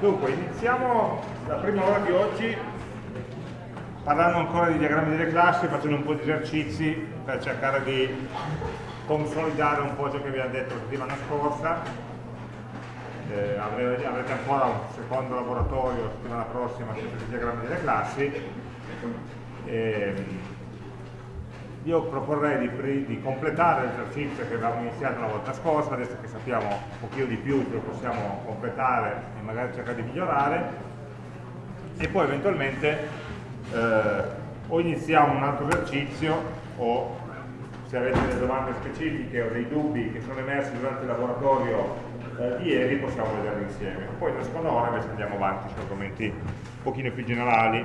Dunque, iniziamo la prima ora di oggi parlando ancora di diagrammi delle classi, facendo un po' di esercizi per cercare di consolidare un po' ciò che abbiamo detto la settimana scorsa. Eh, avrete, ancora un secondo laboratorio la settimana prossima di diagrammi delle classi. Eh, io proporrei di, di completare l'esercizio che avevamo iniziato la volta scorsa, adesso che sappiamo un pochino di più lo possiamo completare e magari cercare di migliorare, e poi eventualmente eh, o iniziamo un altro esercizio o se avete delle domande specifiche o dei dubbi che sono emersi durante il laboratorio eh, di ieri possiamo vederli insieme. Poi nella seconda ora invece andiamo avanti su argomenti un pochino più generali.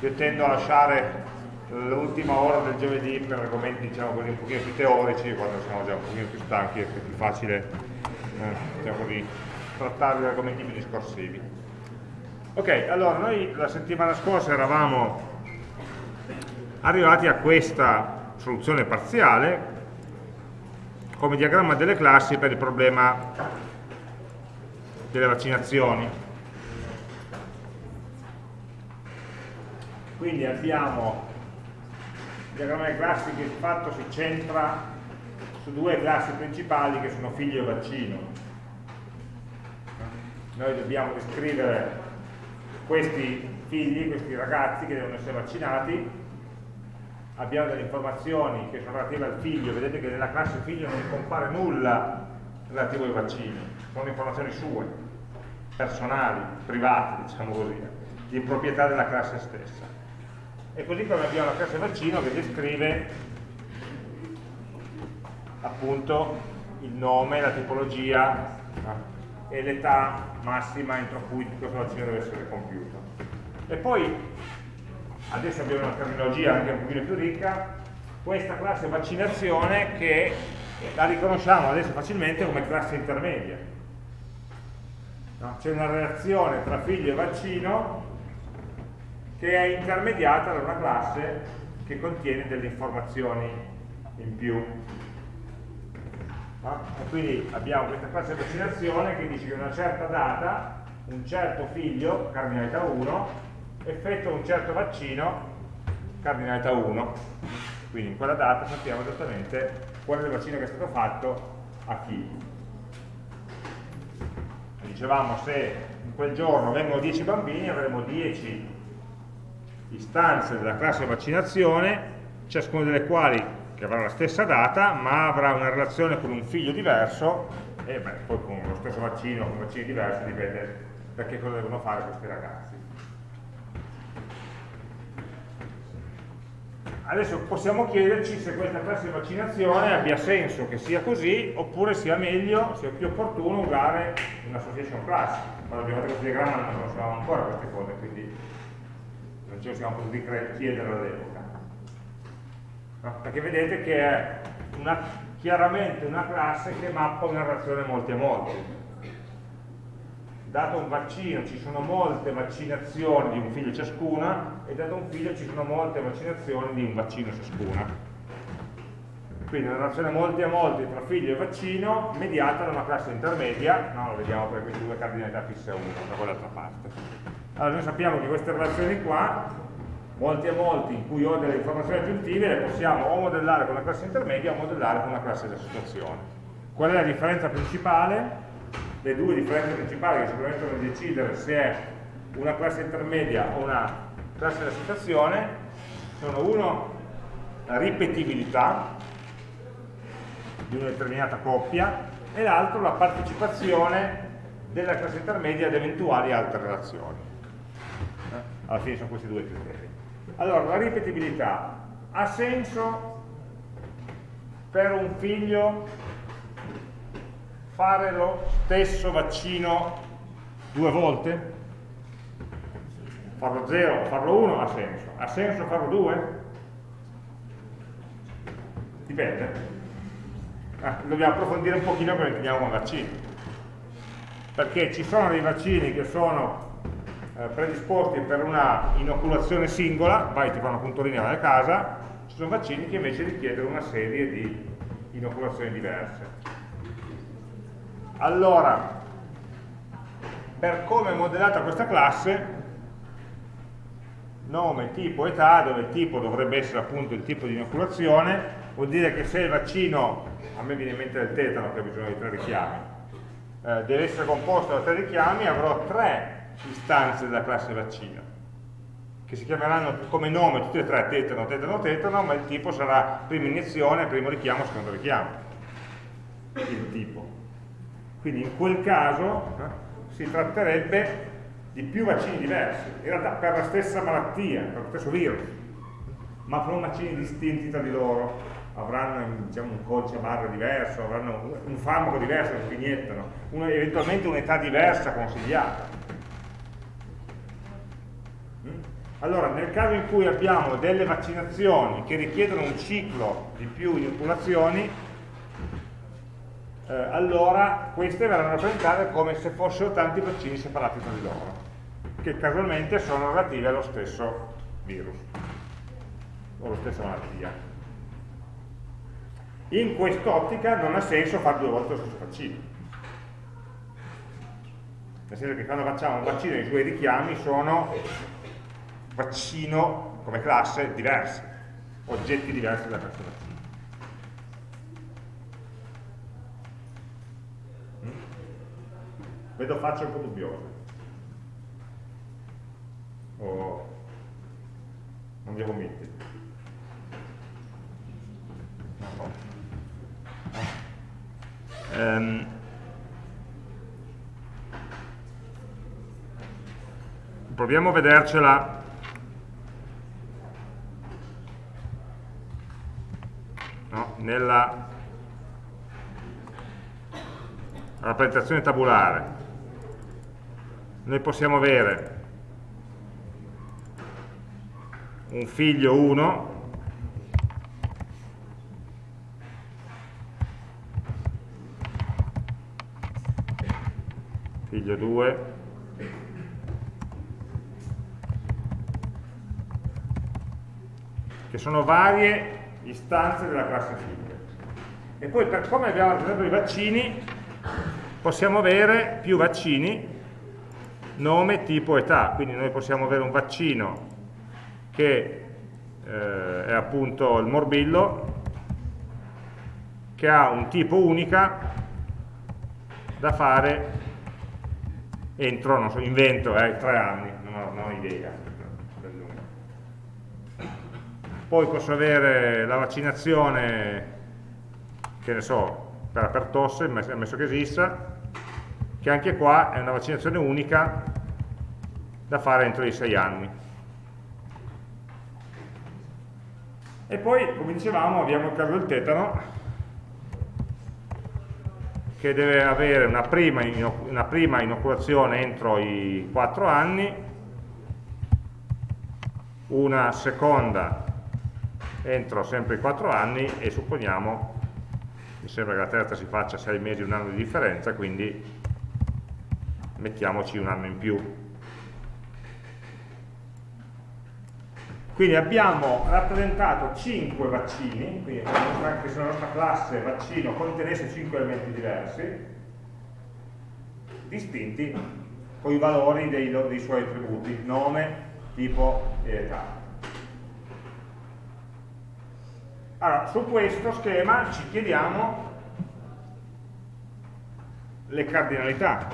Io tendo a lasciare l'ultima ora del giovedì per argomenti diciamo così un pochino più teorici, quando siamo già un pochino più stanchi è più facile eh, diciamo così, trattare gli argomenti più discorsivi. Ok, allora noi la settimana scorsa eravamo arrivati a questa soluzione parziale come diagramma delle classi per il problema delle vaccinazioni. Quindi abbiamo diagramma delle classi che di fatto si centra su due classi principali che sono figlio e vaccino. Noi dobbiamo descrivere questi figli, questi ragazzi che devono essere vaccinati, abbiamo delle informazioni che sono relative al figlio, vedete che nella classe figlio non compare nulla relativo ai vaccini, sono informazioni sue, personali, private, diciamo così, di proprietà della classe stessa e così come abbiamo la classe vaccino che descrive appunto il nome, la tipologia e l'età massima entro cui questo vaccino deve essere compiuto. E poi, adesso abbiamo una terminologia anche un pochino più ricca, questa classe vaccinazione che la riconosciamo adesso facilmente come classe intermedia. No? C'è una relazione tra figlio e vaccino che è intermediata da una classe che contiene delle informazioni in più. No? E quindi abbiamo questa classe vaccinazione che dice che una certa data un certo figlio, cardinalità 1, effettua un certo vaccino, cardinalità 1. Quindi in quella data sappiamo esattamente qual è il vaccino che è stato fatto a chi. Dicevamo se in quel giorno vengono 10 bambini avremo 10 istanze della classe vaccinazione, ciascuna delle quali che avrà la stessa data, ma avrà una relazione con un figlio diverso e beh, poi con lo stesso vaccino, con vaccini diversi, dipende da che cosa devono fare questi ragazzi. Adesso possiamo chiederci se questa classe di vaccinazione abbia senso che sia così, oppure sia meglio, sia più opportuno usare un'association class. Quando abbiamo fatto questo diagramma non conoscevamo ancora queste cose, quindi lo siamo potuti chiedere all'epoca. No? Perché vedete che è una, chiaramente una classe che mappa una relazione molti a molti. Dato un vaccino ci sono molte vaccinazioni di un figlio ciascuna e dato un figlio ci sono molte vaccinazioni di un vaccino ciascuna. Quindi una relazione molti a molti tra figlio e vaccino mediata da una classe intermedia, no, lo vediamo per queste due cardinalità fisse a 1 da quell'altra parte. Allora noi sappiamo che queste relazioni qua, molti e molti in cui ho delle informazioni aggiuntive, le possiamo o modellare con una classe intermedia o modellare con una classe di associazione. Qual è la differenza principale? Le due differenze principali che ci permettono di decidere se è una classe intermedia o una classe di associazione sono uno la ripetibilità di una determinata coppia e l'altro la partecipazione della classe intermedia ad eventuali altre relazioni alla fine sono questi due criteri. Allora, la ripetibilità ha senso per un figlio fare lo stesso vaccino due volte? Farlo 0 o farlo 1 ha senso. Ha senso farlo 2? Dipende. Ah, dobbiamo approfondire un pochino come intendiamo con vaccini. Perché ci sono dei vaccini che sono predisposti per una inoculazione singola, vai ti fa una puntorina nella casa, ci sono vaccini che invece richiedono una serie di inoculazioni diverse. Allora, per come è modellata questa classe, nome, tipo, età, dove il tipo dovrebbe essere appunto il tipo di inoculazione, vuol dire che se il vaccino, a me viene in mente del tetano che ha bisogno di tre richiami, eh, deve essere composto da tre richiami, avrò tre istanze della classe vaccino, che si chiameranno come nome tutte e tre tetano, tetano, tetano, ma il tipo sarà prima iniezione, primo richiamo, secondo richiamo, il tipo. Quindi in quel caso eh, si tratterebbe di più vaccini diversi, in realtà per la stessa malattia, per lo stesso virus, ma sono vaccini distinti tra di loro, avranno diciamo, un codice barra diverso, avranno un farmaco diverso che iniettano, una, eventualmente un'età diversa consigliata. Allora, nel caso in cui abbiamo delle vaccinazioni che richiedono un ciclo di più inoculazioni, eh, allora queste verranno rappresentate come se fossero tanti vaccini separati tra di loro, che casualmente sono relativi allo stesso virus o alla stessa malattia. In quest'ottica non ha senso fare due volte lo stesso vaccino. Nel senso che quando facciamo un vaccino i suoi richiami sono vaccino come classe diversi, oggetti diversi dalla classe vaccino. vedo facce un po' dubbiose o non vi convinti no. um, proviamo a vedercela no, nella rappresentazione tabulare. Noi possiamo avere un figlio 1 figlio 2 che sono varie istanze della classe figlio e poi per come abbiamo rappresentato i vaccini possiamo avere più vaccini nome, tipo, età, quindi noi possiamo avere un vaccino che eh, è appunto il morbillo, che ha un tipo unica da fare entro, non so, invento, eh, tre anni, non ho, non ho idea. Poi posso avere la vaccinazione, che ne so, per, per tosse, ammesso che esista, che anche qua è una vaccinazione unica da fare entro i 6 anni. E poi, come dicevamo, abbiamo il caso del tetano, che deve avere una prima, una prima inoculazione entro i 4 anni, una seconda entro sempre i 4 anni e supponiamo, mi sembra che la terza si faccia 6 mesi, un anno di differenza, quindi mettiamoci un anno in più. Quindi abbiamo rappresentato 5 vaccini, quindi anche se la nostra classe vaccino contenesse 5 elementi diversi, distinti con i valori dei, dei suoi attributi, nome, tipo e età. Allora, su questo schema ci chiediamo le cardinalità,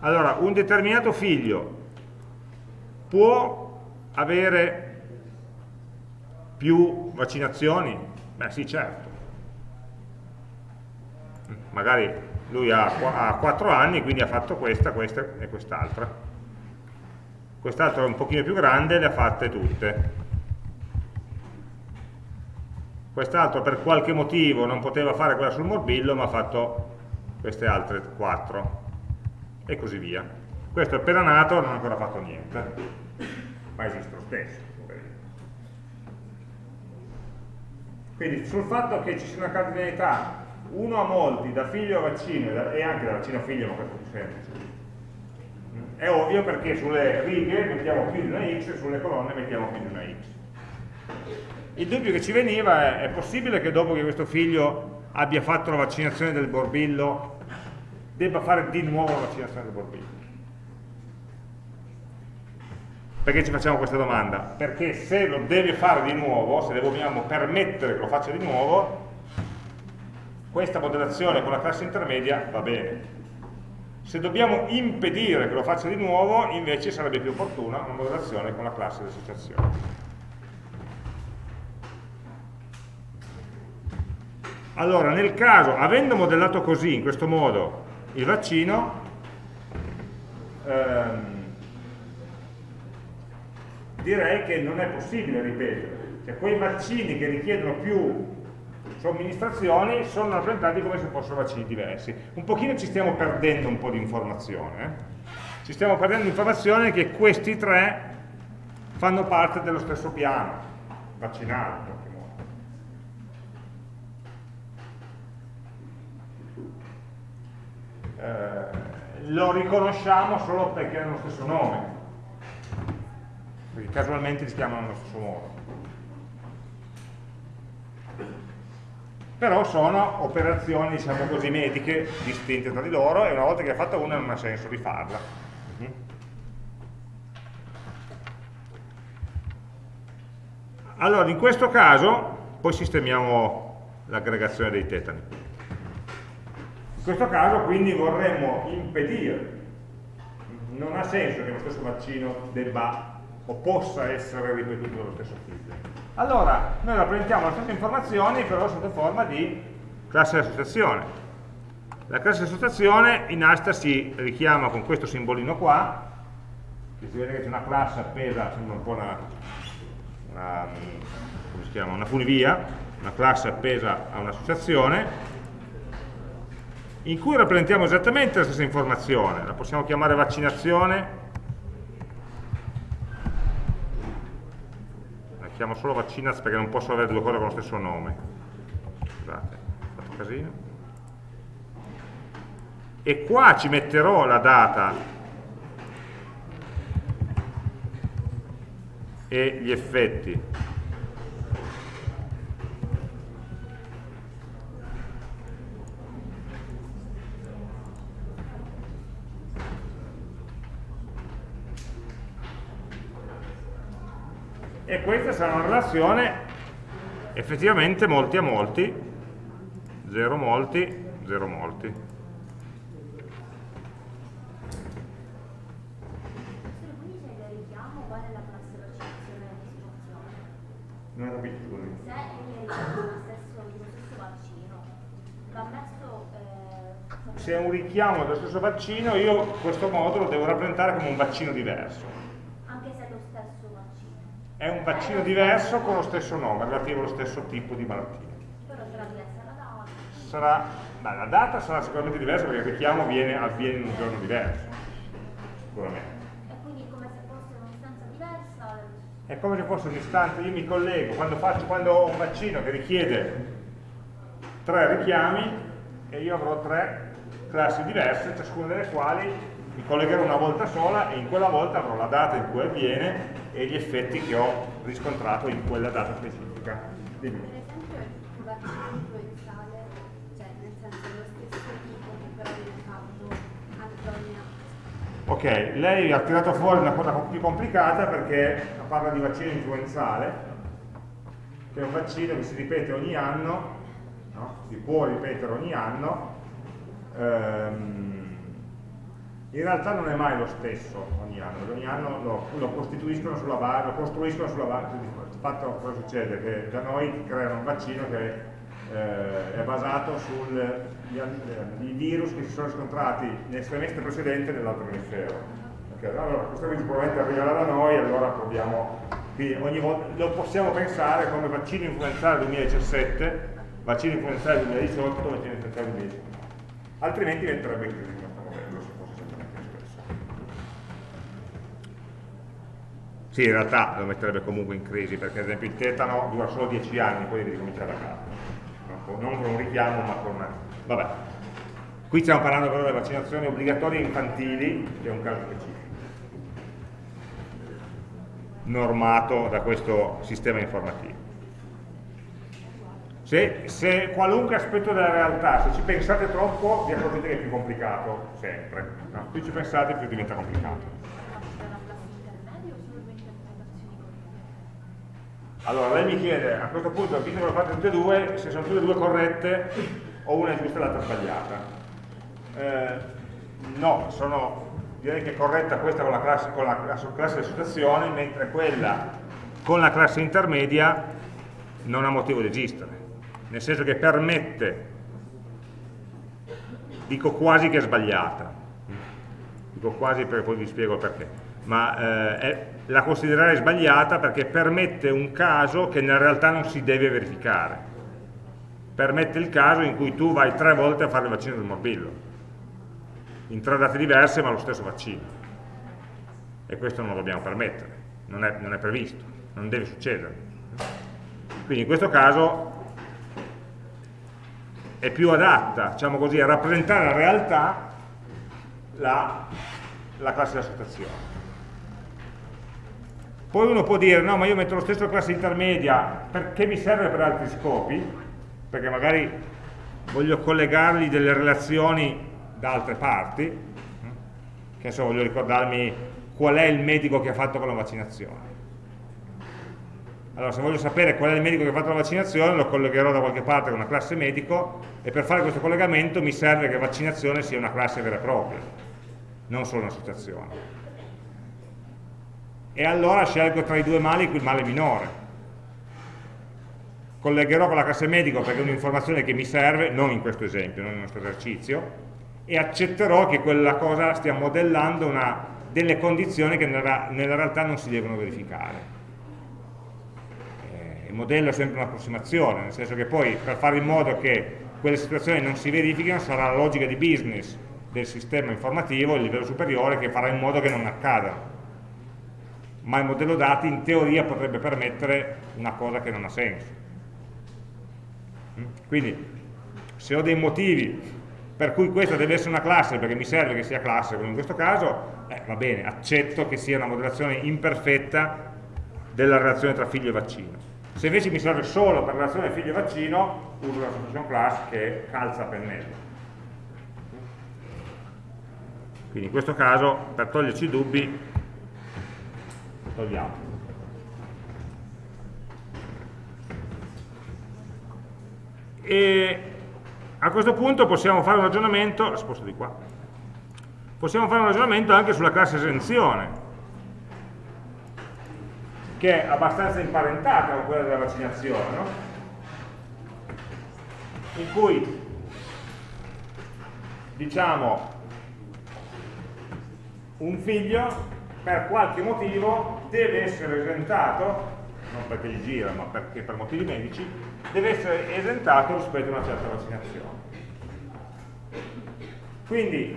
allora, un determinato figlio può avere più vaccinazioni? Beh sì, certo. Magari lui ha 4 anni, quindi ha fatto questa, questa e quest'altra. Quest'altro è un pochino più grande, le ha fatte tutte. Quest'altro per qualche motivo non poteva fare quella sul morbillo, ma ha fatto queste altre 4 e così via. Questo è appena nato, non ha ancora fatto niente, ma esiste lo stesso. Quindi sul fatto che ci sia una cardinalità uno a molti, da figlio a vaccino e anche da vaccino a figlio, ma questo è più semplice. È ovvio perché sulle righe mettiamo più di una x e sulle colonne mettiamo più di una x. Il dubbio che ci veniva è, è possibile che dopo che questo figlio abbia fatto la vaccinazione del borbillo debba fare di nuovo la vaccinazione del morbillo. Perché ci facciamo questa domanda? Perché se lo deve fare di nuovo, se dobbiamo permettere che lo faccia di nuovo, questa modellazione con la classe intermedia va bene. Se dobbiamo impedire che lo faccia di nuovo, invece sarebbe più opportuna una modellazione con la classe di associazione. Allora, nel caso, avendo modellato così, in questo modo, il vaccino, ehm, direi che non è possibile ripetere. Cioè, quei vaccini che richiedono più somministrazioni sono rappresentati come se fossero vaccini diversi. Un pochino ci stiamo perdendo un po' di informazione. Eh? Ci stiamo perdendo informazione che questi tre fanno parte dello stesso piano vaccinale. Eh, lo riconosciamo solo perché hanno lo stesso nome, perché casualmente li chiamano allo stesso modo. Però sono operazioni, diciamo così, mediche distinte tra di loro e una volta che hai fatto una non ha senso rifarla. Mhm. Allora, in questo caso, poi sistemiamo l'aggregazione dei tetani. In questo caso quindi vorremmo impedire, non ha senso che lo stesso vaccino debba o possa essere ripetuto dallo stesso figlio. Allora, noi rappresentiamo le stesse informazioni però sotto forma di classe di associazione. La classe di associazione in asta si richiama con questo simbolino qua, che si vede che c'è una classe appesa, sembra un po' una, una, una funivia, una classe appesa a un'associazione, in cui rappresentiamo esattamente la stessa informazione, la possiamo chiamare vaccinazione, la chiamo solo vaccinaz perché non posso avere due cose con lo stesso nome, scusate, ho fatto casino, e qua ci metterò la data e gli effetti e questa sarà una relazione effettivamente molti a molti 0 molti 0 molti. Non ho capito scusi se è lo stesso vaccino va messo eh, se è un richiamo dello stesso vaccino io questo modulo devo rappresentare come un vaccino diverso è un vaccino diverso con lo stesso nome, relativo allo stesso tipo di malattia. Però sarà diversa la data? Sarà, beh, la data sarà sicuramente diversa perché il richiamo avviene, avviene in un giorno diverso, sicuramente. E quindi come se fosse un'istanza diversa? È come se fosse un'istanza, io mi collego, quando, faccio, quando ho un vaccino che richiede tre richiami e io avrò tre classi diverse, ciascuna delle quali mi collegherò una volta sola e in quella volta avrò la data in cui avviene e gli effetti che ho riscontrato in quella data specifica. Dimmi. Per esempio il vaccino influenzale, cioè nel senso lo stesso tipo che però viene fatto anche Ok, lei ha tirato fuori una cosa più complicata perché parla di vaccino influenzale, che è un vaccino che si ripete ogni anno, no? si può ripetere ogni anno, ehm, in realtà non è mai lo stesso ogni anno, ogni anno lo, lo costituiscono sulla base, lo costruiscono sulla base di fatto cosa succede? Che da noi creano un vaccino che eh, è basato sui virus che si sono scontrati nel semestre precedente nell'altro emisfero. Okay, allora questo virus probabilmente arriverà da noi, allora proviamo, quindi ogni volta lo possiamo pensare come vaccino influenzale 2017, vaccino influenzale 2018, vaccino influenzale 2019. Altrimenti diventerebbe crisi. Sì, in realtà lo metterebbe comunque in crisi, perché ad esempio il tetano dura solo 10 anni, poi devi cominciare da capo. Non con un richiamo, ma con una... Vabbè. Qui stiamo parlando però delle vaccinazioni obbligatorie infantili, che è un caso specifico, normato da questo sistema informativo. Se, se, qualunque aspetto della realtà, se ci pensate troppo, vi accorgete che è più complicato, sempre. No? Più ci pensate, più diventa complicato. Allora, lei mi chiede, a questo punto, visto che lo fate tutte e due, se sono tutte e due corrette, o una è giusta e l'altra sbagliata. Eh, no, sono, direi che è corretta questa con la classe, con la, la classe di associazione, mentre quella con la classe intermedia non ha motivo di esistere, nel senso che permette, dico quasi che è sbagliata, dico quasi perché poi vi spiego perché, ma eh, è, la considerare sbagliata perché permette un caso che nella realtà non si deve verificare. Permette il caso in cui tu vai tre volte a fare il vaccino del morbillo, in tre date diverse ma lo stesso vaccino. E questo non lo dobbiamo permettere, non è, non è previsto, non deve succedere. Quindi in questo caso è più adatta, diciamo così, a rappresentare la realtà la, la classe di associazione. Poi uno può dire, no, ma io metto lo stesso classe intermedia perché mi serve per altri scopi, perché magari voglio collegargli delle relazioni da altre parti, che adesso voglio ricordarmi qual è il medico che ha fatto con la vaccinazione. Allora, se voglio sapere qual è il medico che ha fatto la vaccinazione, lo collegherò da qualche parte con una classe medico e per fare questo collegamento mi serve che vaccinazione sia una classe vera e propria, non solo un'associazione e allora scelgo tra i due mali il male minore. Collegherò con la classe medico perché è un'informazione che mi serve, non in questo esempio, non nel nostro esercizio, e accetterò che quella cosa stia modellando una, delle condizioni che nella, nella, realtà non si devono verificare. Eh, il modello è sempre un'approssimazione, nel senso che poi per fare in modo che quelle situazioni non si verifichino sarà la logica di business del sistema informativo, il livello superiore, che farà in modo che non accadano ma il modello dati in teoria potrebbe permettere una cosa che non ha senso. Mm? Quindi, se ho dei motivi per cui questa deve essere una classe perché mi serve che sia classe, come in questo caso, eh, va bene, accetto che sia una modellazione imperfetta della relazione tra figlio e vaccino. Se invece mi serve solo per la relazione figlio e vaccino, uso la solution class che calza a pennello. Quindi in questo caso, per toglierci i dubbi, togliamo e a questo punto possiamo fare un ragionamento sposto di qua possiamo fare un ragionamento anche sulla classe esenzione che è abbastanza imparentata con quella della vaccinazione no? in cui diciamo un figlio per qualche motivo deve essere esentato, non perché gli gira, ma perché per motivi medici, deve essere esentato rispetto a una certa vaccinazione. Quindi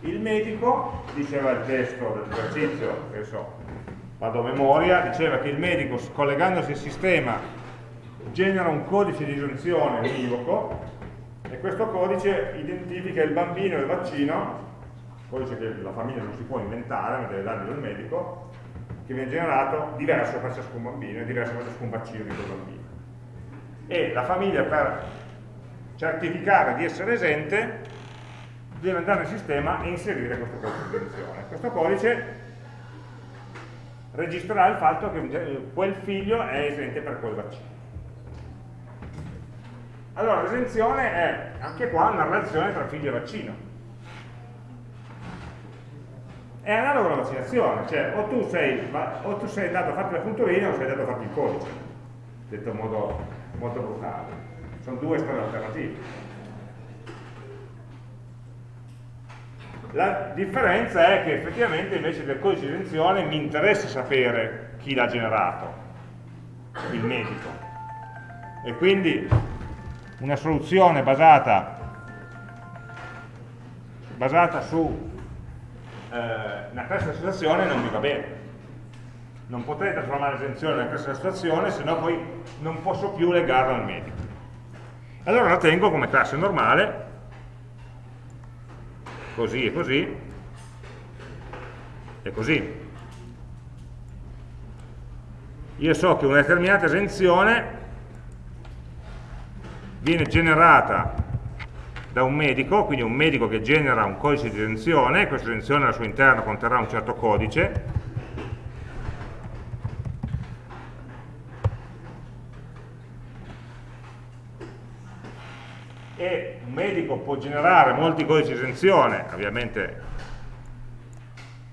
il medico, diceva il testo dell'esercizio, che so, vado a memoria, diceva che il medico collegandosi al sistema genera un codice di esenzione univoco e questo codice identifica il bambino e il vaccino codice che la famiglia non si può inventare, ma deve dargli dal medico, che viene generato diverso per ciascun bambino e diverso per ciascun vaccino di quel bambino. E la famiglia per certificare di essere esente deve andare nel sistema e inserire questo codice di edizione. Questo codice registrerà il fatto che quel figlio è esente per quel vaccino. Allora l'esenzione è anche qua una relazione tra figlio e vaccino è analogo alla vaccinazione, cioè o tu sei, o tu sei andato a farti la punturina o sei andato a farti il codice, detto in modo molto brutale. Sono due strade alternative. La differenza è che effettivamente invece del codice di esenzione mi interessa sapere chi l'ha generato, il medico. E quindi una soluzione basata, basata su eh, una classe di associazione non mi va bene. Non potrei trasformare l'esenzione una classe di associazione, se no poi non posso più legarla al medico. Allora la tengo come classe normale, così e così, e così. Io so che una determinata esenzione viene generata da un medico, quindi un medico che genera un codice di esenzione, questa esenzione al suo interno conterrà un certo codice, e un medico può generare molti codici di esenzione, ovviamente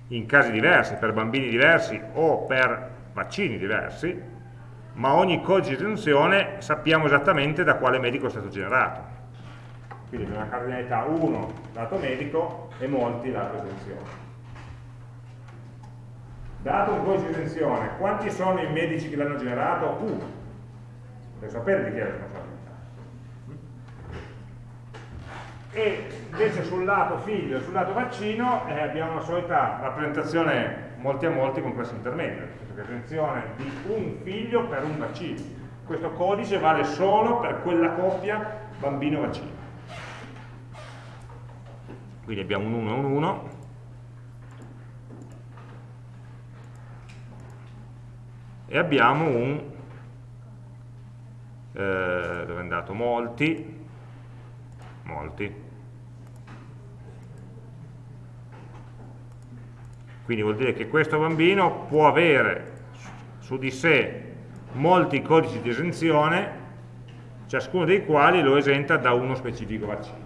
in casi diversi, per bambini diversi o per vaccini diversi, ma ogni codice di esenzione sappiamo esattamente da quale medico è stato generato. Quindi una cardinalità 1 dato medico e molti dato esenzione. Dato un codice di esenzione, quanti sono i medici che l'hanno generato? Uno. Per sapere di chi è la responsabilità. E invece sul lato figlio e sul lato vaccino eh, abbiamo la solita rappresentazione molti a molti con questo intermedio, esenzione di un figlio per un vaccino. Questo codice vale solo per quella coppia bambino-vaccino. Quindi abbiamo un 1 e un 1. E abbiamo un, eh, dove è andato? Molti, molti, Quindi vuol dire che questo bambino può avere su di sé molti codici di esenzione, ciascuno dei quali lo esenta da uno specifico vaccino.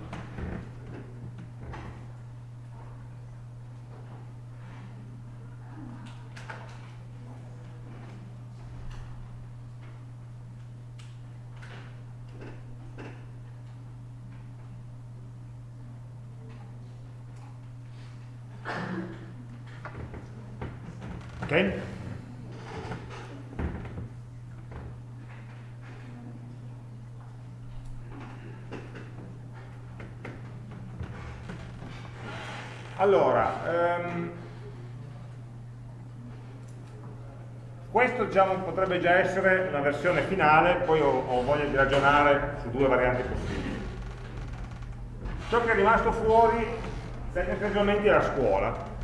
Ok? Allora, ehm, questo diciamo, potrebbe già essere la versione finale, poi ho, ho voglia di ragionare su due varianti possibili. Ciò che è rimasto fuori tecnicamente è la scuola,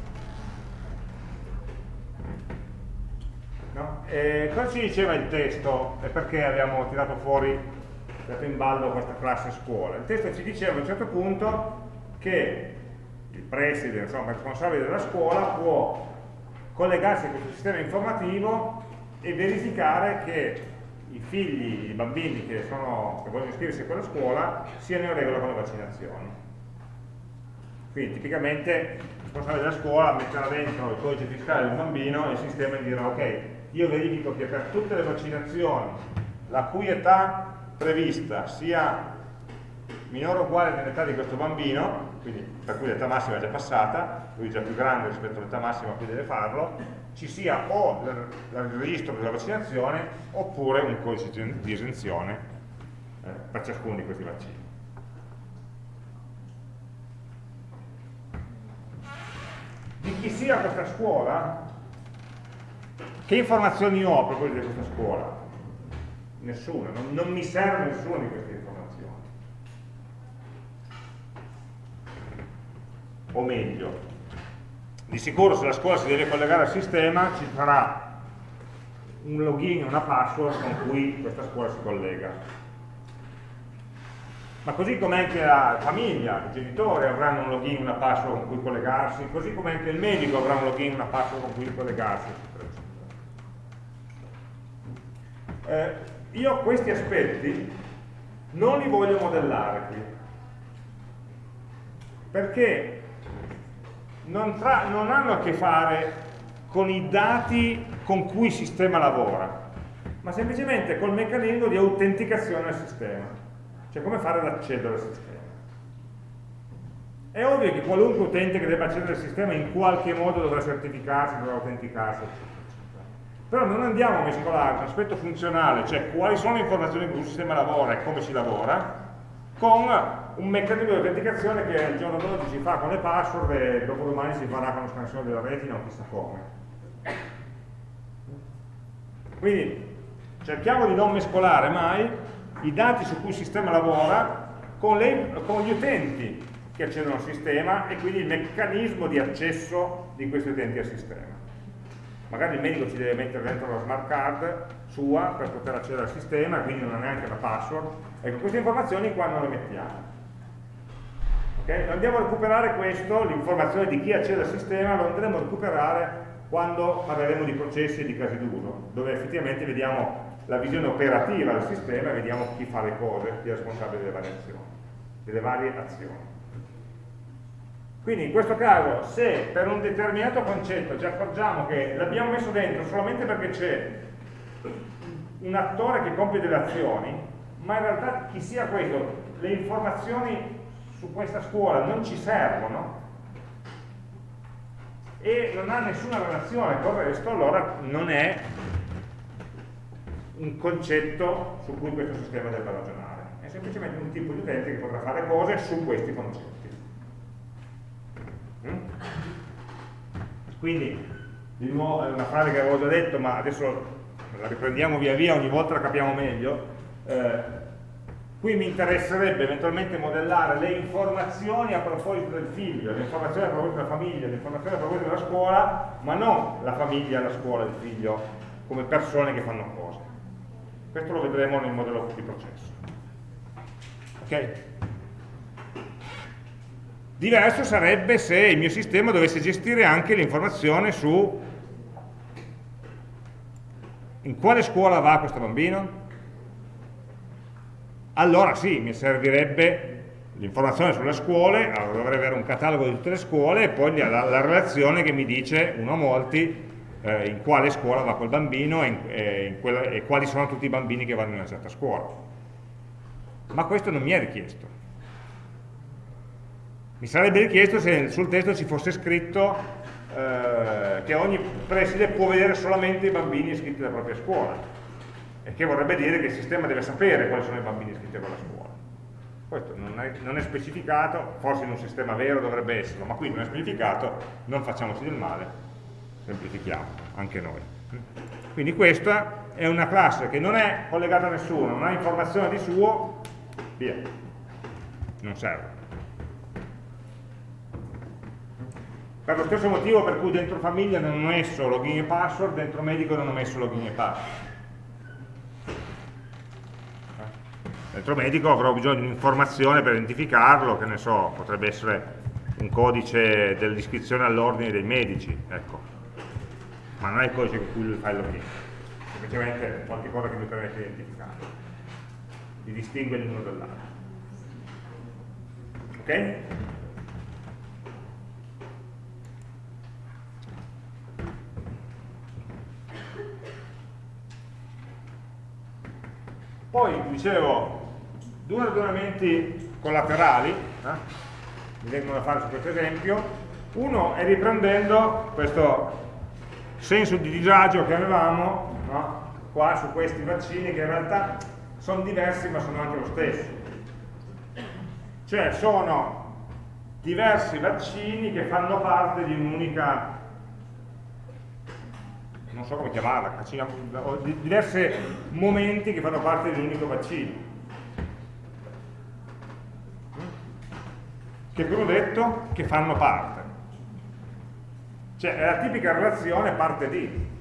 No? cosa ci diceva il testo e perché abbiamo tirato fuori, dato in ballo questa classe scuola? Il testo ci diceva a un certo punto che il preside, insomma il responsabile della scuola può collegarsi a questo sistema informativo e verificare che i figli, i bambini che, sono, che vogliono iscriversi a quella scuola siano in regola con le vaccinazioni. Quindi tipicamente il responsabile della scuola metterà dentro il codice fiscale del bambino e il sistema gli dirà ok, io verifico che per tutte le vaccinazioni la cui età prevista sia minore o uguale dell'età di questo bambino, quindi per cui l'età massima è già passata, lui è già più grande rispetto all'età massima a cui deve farlo, ci sia o il registro della vaccinazione oppure un codice di esenzione eh, per ciascuno di questi vaccini. Di chi sia questa scuola che informazioni ho a proposito di questa scuola? Nessuna, non, non mi serve nessuna di queste informazioni. O meglio, di sicuro se la scuola si deve collegare al sistema ci sarà un login e una password con cui questa scuola si collega. Ma così come anche la famiglia, i genitori avranno un login e una password con cui collegarsi, così come anche il medico avrà un login e una password con cui collegarsi, eh, io questi aspetti non li voglio modellare qui perché non, tra, non hanno a che fare con i dati con cui il sistema lavora ma semplicemente col meccanismo di autenticazione del sistema. Cioè come fare ad accedere al sistema? È ovvio che qualunque utente che debba accedere al sistema in qualche modo dovrà certificarsi, dovrà autenticarsi però non andiamo a mescolare l'aspetto funzionale, cioè quali sono le informazioni con cui il sistema lavora e come si lavora, con un meccanismo di autenticazione che il giorno d'oggi si fa con le password e dopo domani si farà con la scansione della retina o chissà come. Quindi cerchiamo di non mescolare mai i dati su cui il sistema lavora con, le, con gli utenti che accedono al sistema e quindi il meccanismo di accesso di questi utenti al sistema magari il medico ci deve mettere dentro la smart card sua per poter accedere al sistema, quindi non ha neanche la password. Ecco, queste informazioni qua non le mettiamo. Okay? Andiamo a recuperare questo, l'informazione di chi accede al sistema, lo andremo a recuperare quando parleremo di processi e di casi d'uso, dove effettivamente vediamo la visione operativa del sistema e vediamo chi fa le cose, chi è responsabile delle variazioni. delle varie azioni. Quindi in questo caso, se per un determinato concetto ci accorgiamo che l'abbiamo messo dentro solamente perché c'è un attore che compie delle azioni, ma in realtà chi sia questo, le informazioni su questa scuola non ci servono e non ha nessuna relazione con il resto, allora non è un concetto su cui questo sistema deve ragionare, è semplicemente un tipo di utente che potrà fare cose su questi concetti. Mm? Quindi, di nuovo, è una frase che avevo già detto, ma adesso la riprendiamo via via, ogni volta la capiamo meglio. Eh, qui mi interesserebbe eventualmente modellare le informazioni a proposito del figlio, le informazioni a proposito della famiglia, le informazioni a proposito della scuola, ma non la famiglia, la scuola, il figlio, come persone che fanno cose. Questo lo vedremo nel modello di processo. Ok? Diverso sarebbe se il mio sistema dovesse gestire anche l'informazione su in quale scuola va questo bambino? Allora sì, mi servirebbe l'informazione sulle scuole, allora dovrei avere un catalogo di tutte le scuole e poi la, la relazione che mi dice, uno a molti, eh, in quale scuola va quel bambino e, in, eh, in quella, e quali sono tutti i bambini che vanno in una certa scuola. Ma questo non mi è richiesto. Mi sarebbe richiesto se sul testo ci fosse scritto eh, che ogni preside può vedere solamente i bambini iscritti alla propria scuola, e che vorrebbe dire che il sistema deve sapere quali sono i bambini iscritti a quella scuola. Questo non è, non è specificato, forse in un sistema vero dovrebbe esserlo, ma qui non è specificato, non facciamoci del male, semplifichiamo, anche noi. Quindi questa è una classe che non è collegata a nessuno, non ha informazione di suo, via, non serve. Per lo stesso motivo per cui dentro famiglia non ho messo login e password, dentro medico non ho messo login e password. Dentro medico avrò bisogno di un'informazione per identificarlo, che ne so, potrebbe essere un codice dell'iscrizione all'ordine dei medici, ecco. Ma non è il codice con cui lui fa il login, semplicemente qualche cosa che lui permette di identificare, di distinguere l'uno dall'altro. Ok? Poi, dicevo, due ragionamenti collaterali, eh, mi vengono da fare su questo esempio. Uno è riprendendo questo senso di disagio che avevamo no, qua su questi vaccini che in realtà sono diversi ma sono anche lo stesso. Cioè sono diversi vaccini che fanno parte di un'unica non so come chiamarla, diversi momenti che fanno parte di un unico vaccino. Che ho detto? Che fanno parte. Cioè è la tipica relazione parte di.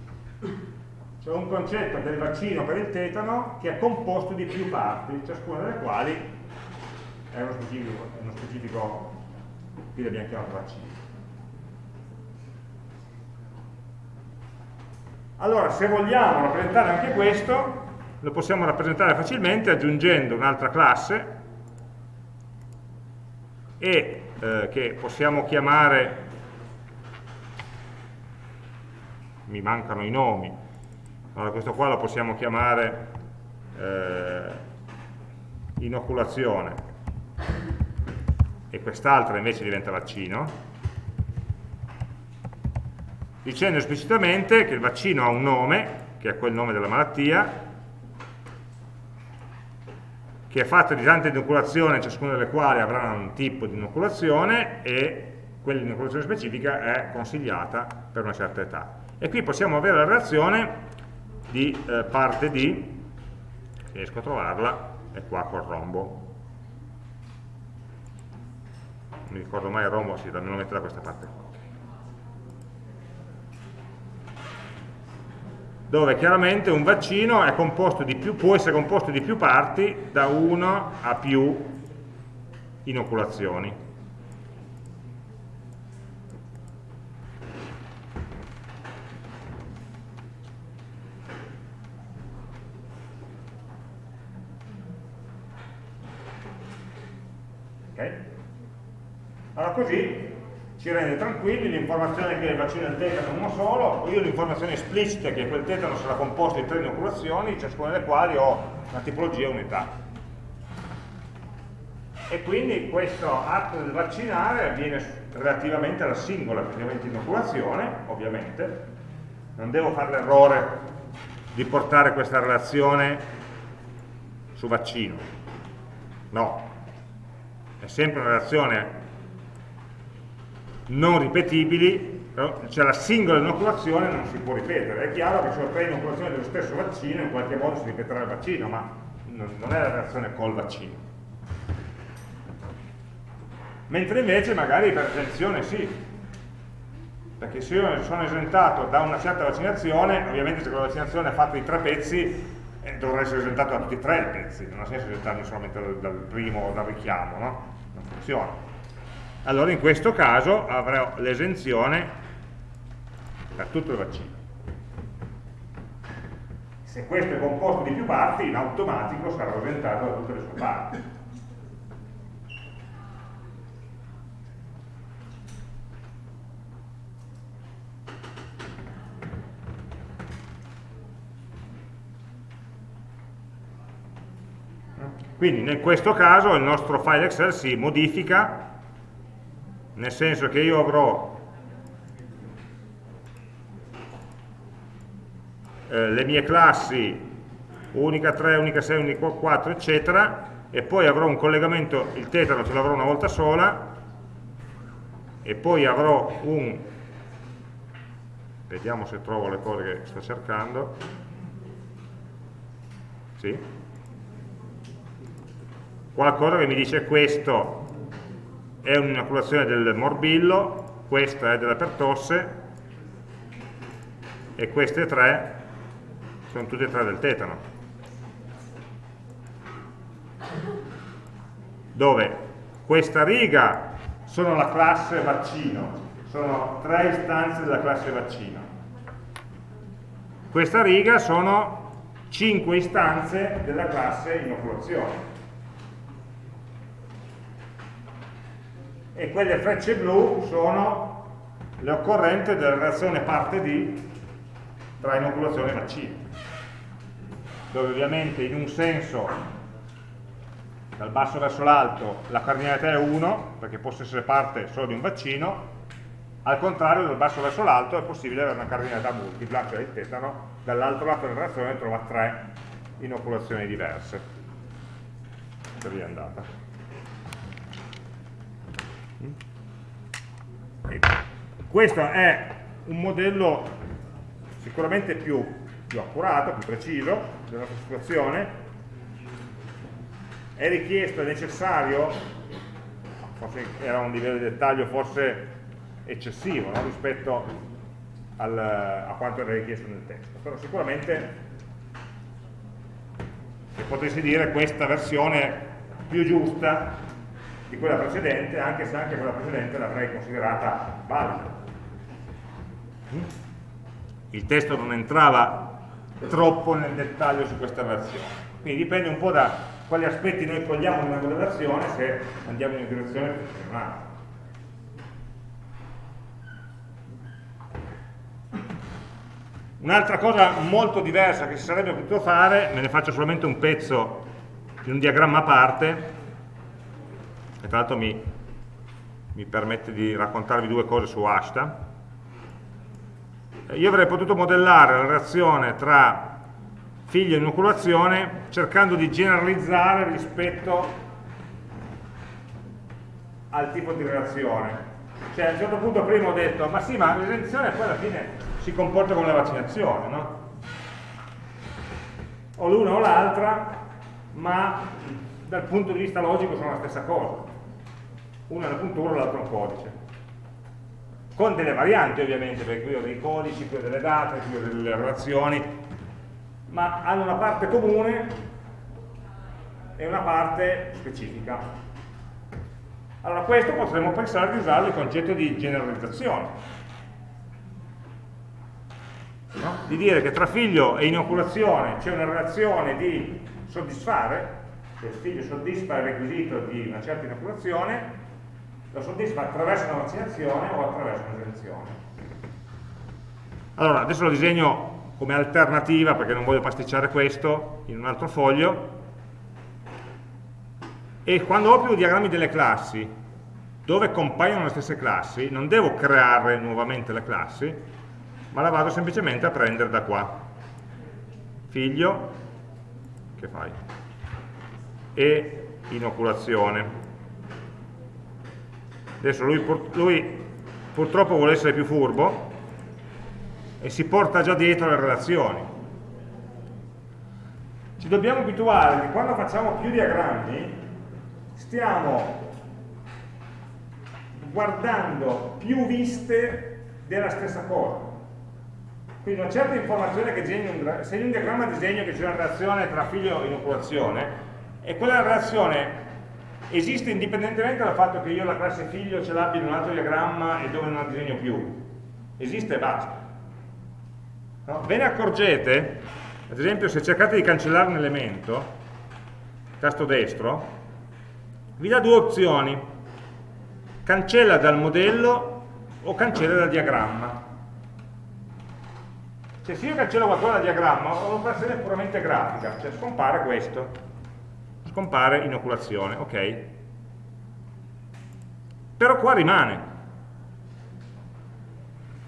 C'è un concetto del vaccino per il tetano che è composto di più parti, ciascuna delle quali è uno specifico, uno specifico qui l'abbiamo chiamato vaccino. Allora, se vogliamo rappresentare anche questo, lo possiamo rappresentare facilmente aggiungendo un'altra classe e eh, che possiamo chiamare, mi mancano i nomi, allora questo qua lo possiamo chiamare eh, inoculazione. E quest'altra invece diventa vaccino. Dicendo esplicitamente che il vaccino ha un nome, che è quel nome della malattia, che è fatto di tante inoculazioni, ciascuna delle quali avrà un tipo di inoculazione e quell'inoculazione specifica è consigliata per una certa età. E qui possiamo avere la relazione di eh, parte di, se riesco a trovarla, è qua col rombo. Non mi ricordo mai il rombo, sì, me lo metto da questa parte qua. Dove chiaramente un vaccino più, può essere composto di più parti da una a più inoculazioni. Okay? Allora così ci rende tranquilli, l'informazione che il vaccino del tetano è uno solo, io l'informazione esplicita che quel tetano sarà composto di tre inoculazioni, ciascuna delle quali ho una tipologia e unità. E quindi questo atto del vaccinare avviene relativamente alla singola inoculazione, ovviamente, non devo fare l'errore di portare questa relazione su vaccino, no, è sempre una relazione non ripetibili, cioè la singola inoculazione non si può ripetere. È chiaro che se ho tre inoculazioni dello stesso vaccino, in qualche modo si ripeterà il vaccino, ma non è la reazione col vaccino. Mentre invece magari per esenzione sì, perché se io sono esentato da una certa vaccinazione, ovviamente se quella vaccinazione è fatta di tre pezzi, eh, dovrà essere esentato da tutti e tre i pezzi, non ha senso esentarmi solamente dal, primo, dal richiamo, no? Non funziona allora in questo caso avrò l'esenzione per tutto il vaccino. Se questo è composto di più parti, in automatico sarà esentato da tutte le sue parti. Quindi in questo caso il nostro file Excel si modifica nel senso che io avrò eh, le mie classi unica 3, unica 6, unica 4 eccetera e poi avrò un collegamento, il tetano ce l'avrò una volta sola e poi avrò un vediamo se trovo le cose che sto cercando. Sì? Qualcosa che mi dice questo è un'inoculazione del morbillo, questa è della pertosse e queste tre sono tutte e tre del tetano. Dove questa riga sono la classe vaccino, sono tre istanze della classe vaccino. Questa riga sono cinque istanze della classe inoculazione. E quelle frecce blu sono le occorrenti della relazione parte D tra inoculazione e vaccino dove ovviamente in un senso dal basso verso l'alto la cardinalità è 1 perché possa essere parte solo di un vaccino al contrario dal basso verso l'alto è possibile avere una cardinalità multipla cioè il tetano dall'altro lato della relazione trova tre inoculazioni diverse. Per via andata questo è un modello sicuramente più, più accurato, più preciso della nostra situazione è richiesto, è necessario forse era un livello di dettaglio forse eccessivo no? rispetto al, a quanto era richiesto nel testo però sicuramente se potessi dire questa versione più giusta di quella precedente, anche se anche quella precedente l'avrei considerata valida. Il testo non entrava troppo nel dettaglio su questa versione, quindi dipende un po' da quali aspetti noi cogliamo nella modellazione se andiamo in una direzione in un'altra. Un'altra cosa molto diversa che si sarebbe potuto fare, me ne faccio solamente un pezzo di un diagramma a parte, e tra l'altro mi, mi permette di raccontarvi due cose su Ashta. Io avrei potuto modellare la relazione tra figlio e inoculazione cercando di generalizzare rispetto al tipo di relazione. Cioè a un certo punto prima ho detto ma sì ma l'esenzione poi alla fine si comporta come la vaccinazione no? o l'una o l'altra ma dal punto di vista logico sono la stessa cosa uno è una puntura l'altro è un codice. Con delle varianti ovviamente perché qui ho dei codici, qui ho delle date, qui ho delle relazioni ma hanno una parte comune e una parte specifica. Allora questo potremmo pensare di usare il concetto di generalizzazione. No? di dire che tra figlio e inoculazione c'è una relazione di soddisfare se il figlio soddisfa il requisito di una certa inoculazione, lo soddisfa attraverso una vaccinazione o attraverso un'esenzione. Allora, adesso lo disegno come alternativa perché non voglio pasticciare questo in un altro foglio. E quando ho più diagrammi delle classi dove compaiono le stesse classi non devo creare nuovamente le classi ma la vado semplicemente a prendere da qua. Figlio che fai? E inoculazione adesso lui, lui purtroppo vuole essere più furbo e si porta già dietro le relazioni. Ci dobbiamo abituare che quando facciamo più diagrammi stiamo guardando più viste della stessa cosa. Quindi una certa informazione che disegno, se in un diagramma disegno che c'è una relazione tra figlio e inoculazione, e quella relazione esiste indipendentemente dal fatto che io la classe figlio ce l'abbia in un altro diagramma e dove non la disegno più. Esiste e basta. No? Ve ne accorgete, ad esempio se cercate di cancellare un elemento, tasto destro, vi dà due opzioni, cancella dal modello o cancella dal diagramma. Cioè se io cancello qualcosa dal diagramma ho un'operazione puramente grafica, cioè scompare questo, scompare inoculazione, ok? Però qua rimane.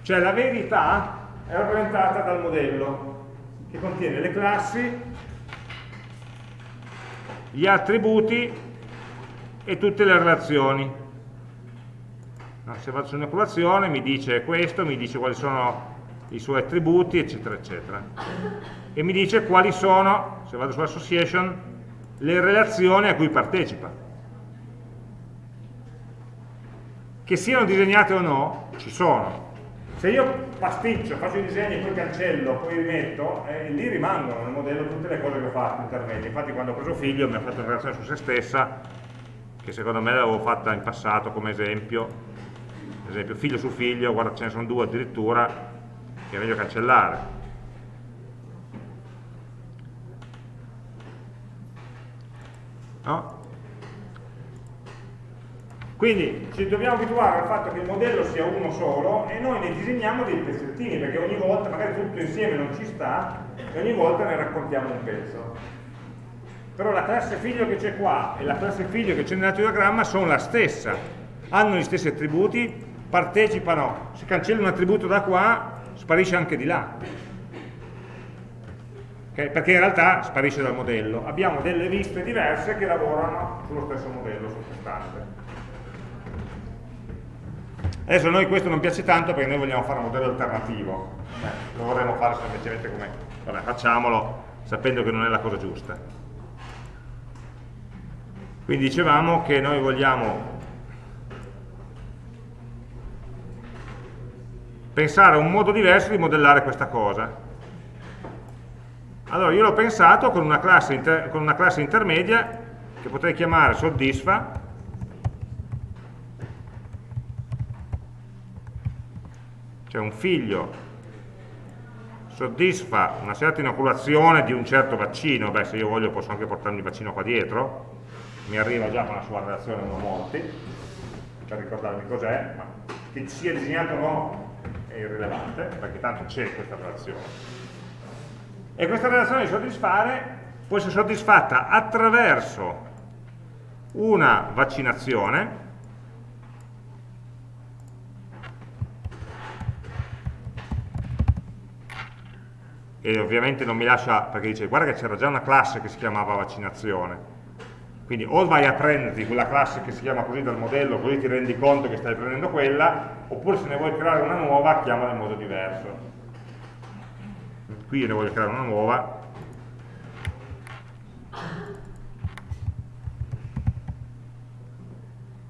Cioè la verità è rappresentata dal modello che contiene le classi, gli attributi e tutte le relazioni. No, se vado su un'occupazione mi dice questo, mi dice quali sono i suoi attributi, eccetera, eccetera. E mi dice quali sono, se vado su association, le relazioni a cui partecipa. Che siano disegnate o no, ci sono, se io pasticcio, faccio i disegni, poi cancello, poi rimetto, eh, lì rimangono nel modello tutte le cose che ho fatto intermedie. Infatti quando ho preso figlio mi ha fatto una relazione su se stessa, che secondo me l'avevo fatta in passato come esempio, ad esempio figlio su figlio, guarda ce ne sono due addirittura, che è meglio cancellare. No? Quindi ci dobbiamo abituare al fatto che il modello sia uno solo e noi ne disegniamo dei pezzettini, perché ogni volta, magari tutto insieme non ci sta, e ogni volta ne raccontiamo un pezzo. Però la classe figlio che c'è qua e la classe figlio che c'è nell'altro diagramma sono la stessa, hanno gli stessi attributi, partecipano, se cancello un attributo da qua, sparisce anche di là. Okay? Perché in realtà sparisce dal modello. Abbiamo delle viste diverse che lavorano sullo stesso modello sottostante. Adesso a noi questo non piace tanto perché noi vogliamo fare un modello alternativo, eh, lo vorremmo fare semplicemente come, vabbè facciamolo sapendo che non è la cosa giusta. Quindi dicevamo che noi vogliamo pensare a un modo diverso di modellare questa cosa. Allora io l'ho pensato con una, con una classe intermedia che potrei chiamare soddisfa cioè un figlio. Soddisfa una certa inoculazione di un certo vaccino, beh se io voglio posso anche portarmi il vaccino qua dietro, mi arriva già con la sua relazione uno molti, per ricordarmi cos'è, ma che sia disegnato o no è irrilevante, perché tanto c'è questa relazione. E questa relazione di soddisfare può essere soddisfatta attraverso una vaccinazione, e ovviamente non mi lascia, perché dice guarda che c'era già una classe che si chiamava vaccinazione, quindi o vai a prenderti quella classe che si chiama così dal modello, così ti rendi conto che stai prendendo quella, oppure se ne vuoi creare una nuova, chiamala in modo diverso. Qui io ne voglio creare una nuova,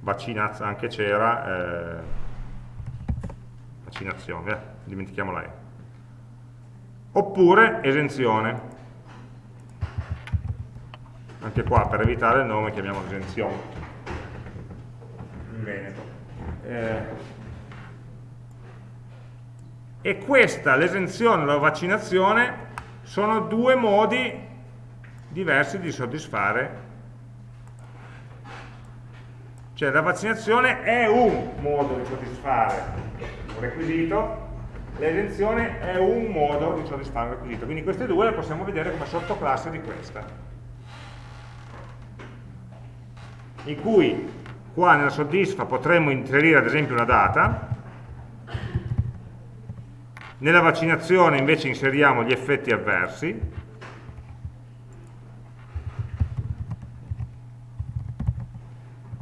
vaccinazza anche c'era, eh, vaccinazione, eh, dimentichiamo la E oppure esenzione. Anche qua per evitare il nome chiamiamo esenzione. Veneto. Eh, e questa, l'esenzione e la vaccinazione, sono due modi diversi di soddisfare Cioè la vaccinazione è un modo di soddisfare un requisito, l'esenzione è un modo di soddisfare un requisito. Quindi queste due le possiamo vedere come sottoclasse di questa. In cui qua nella soddisfa potremmo inserire ad esempio una data, nella vaccinazione invece inseriamo gli effetti avversi,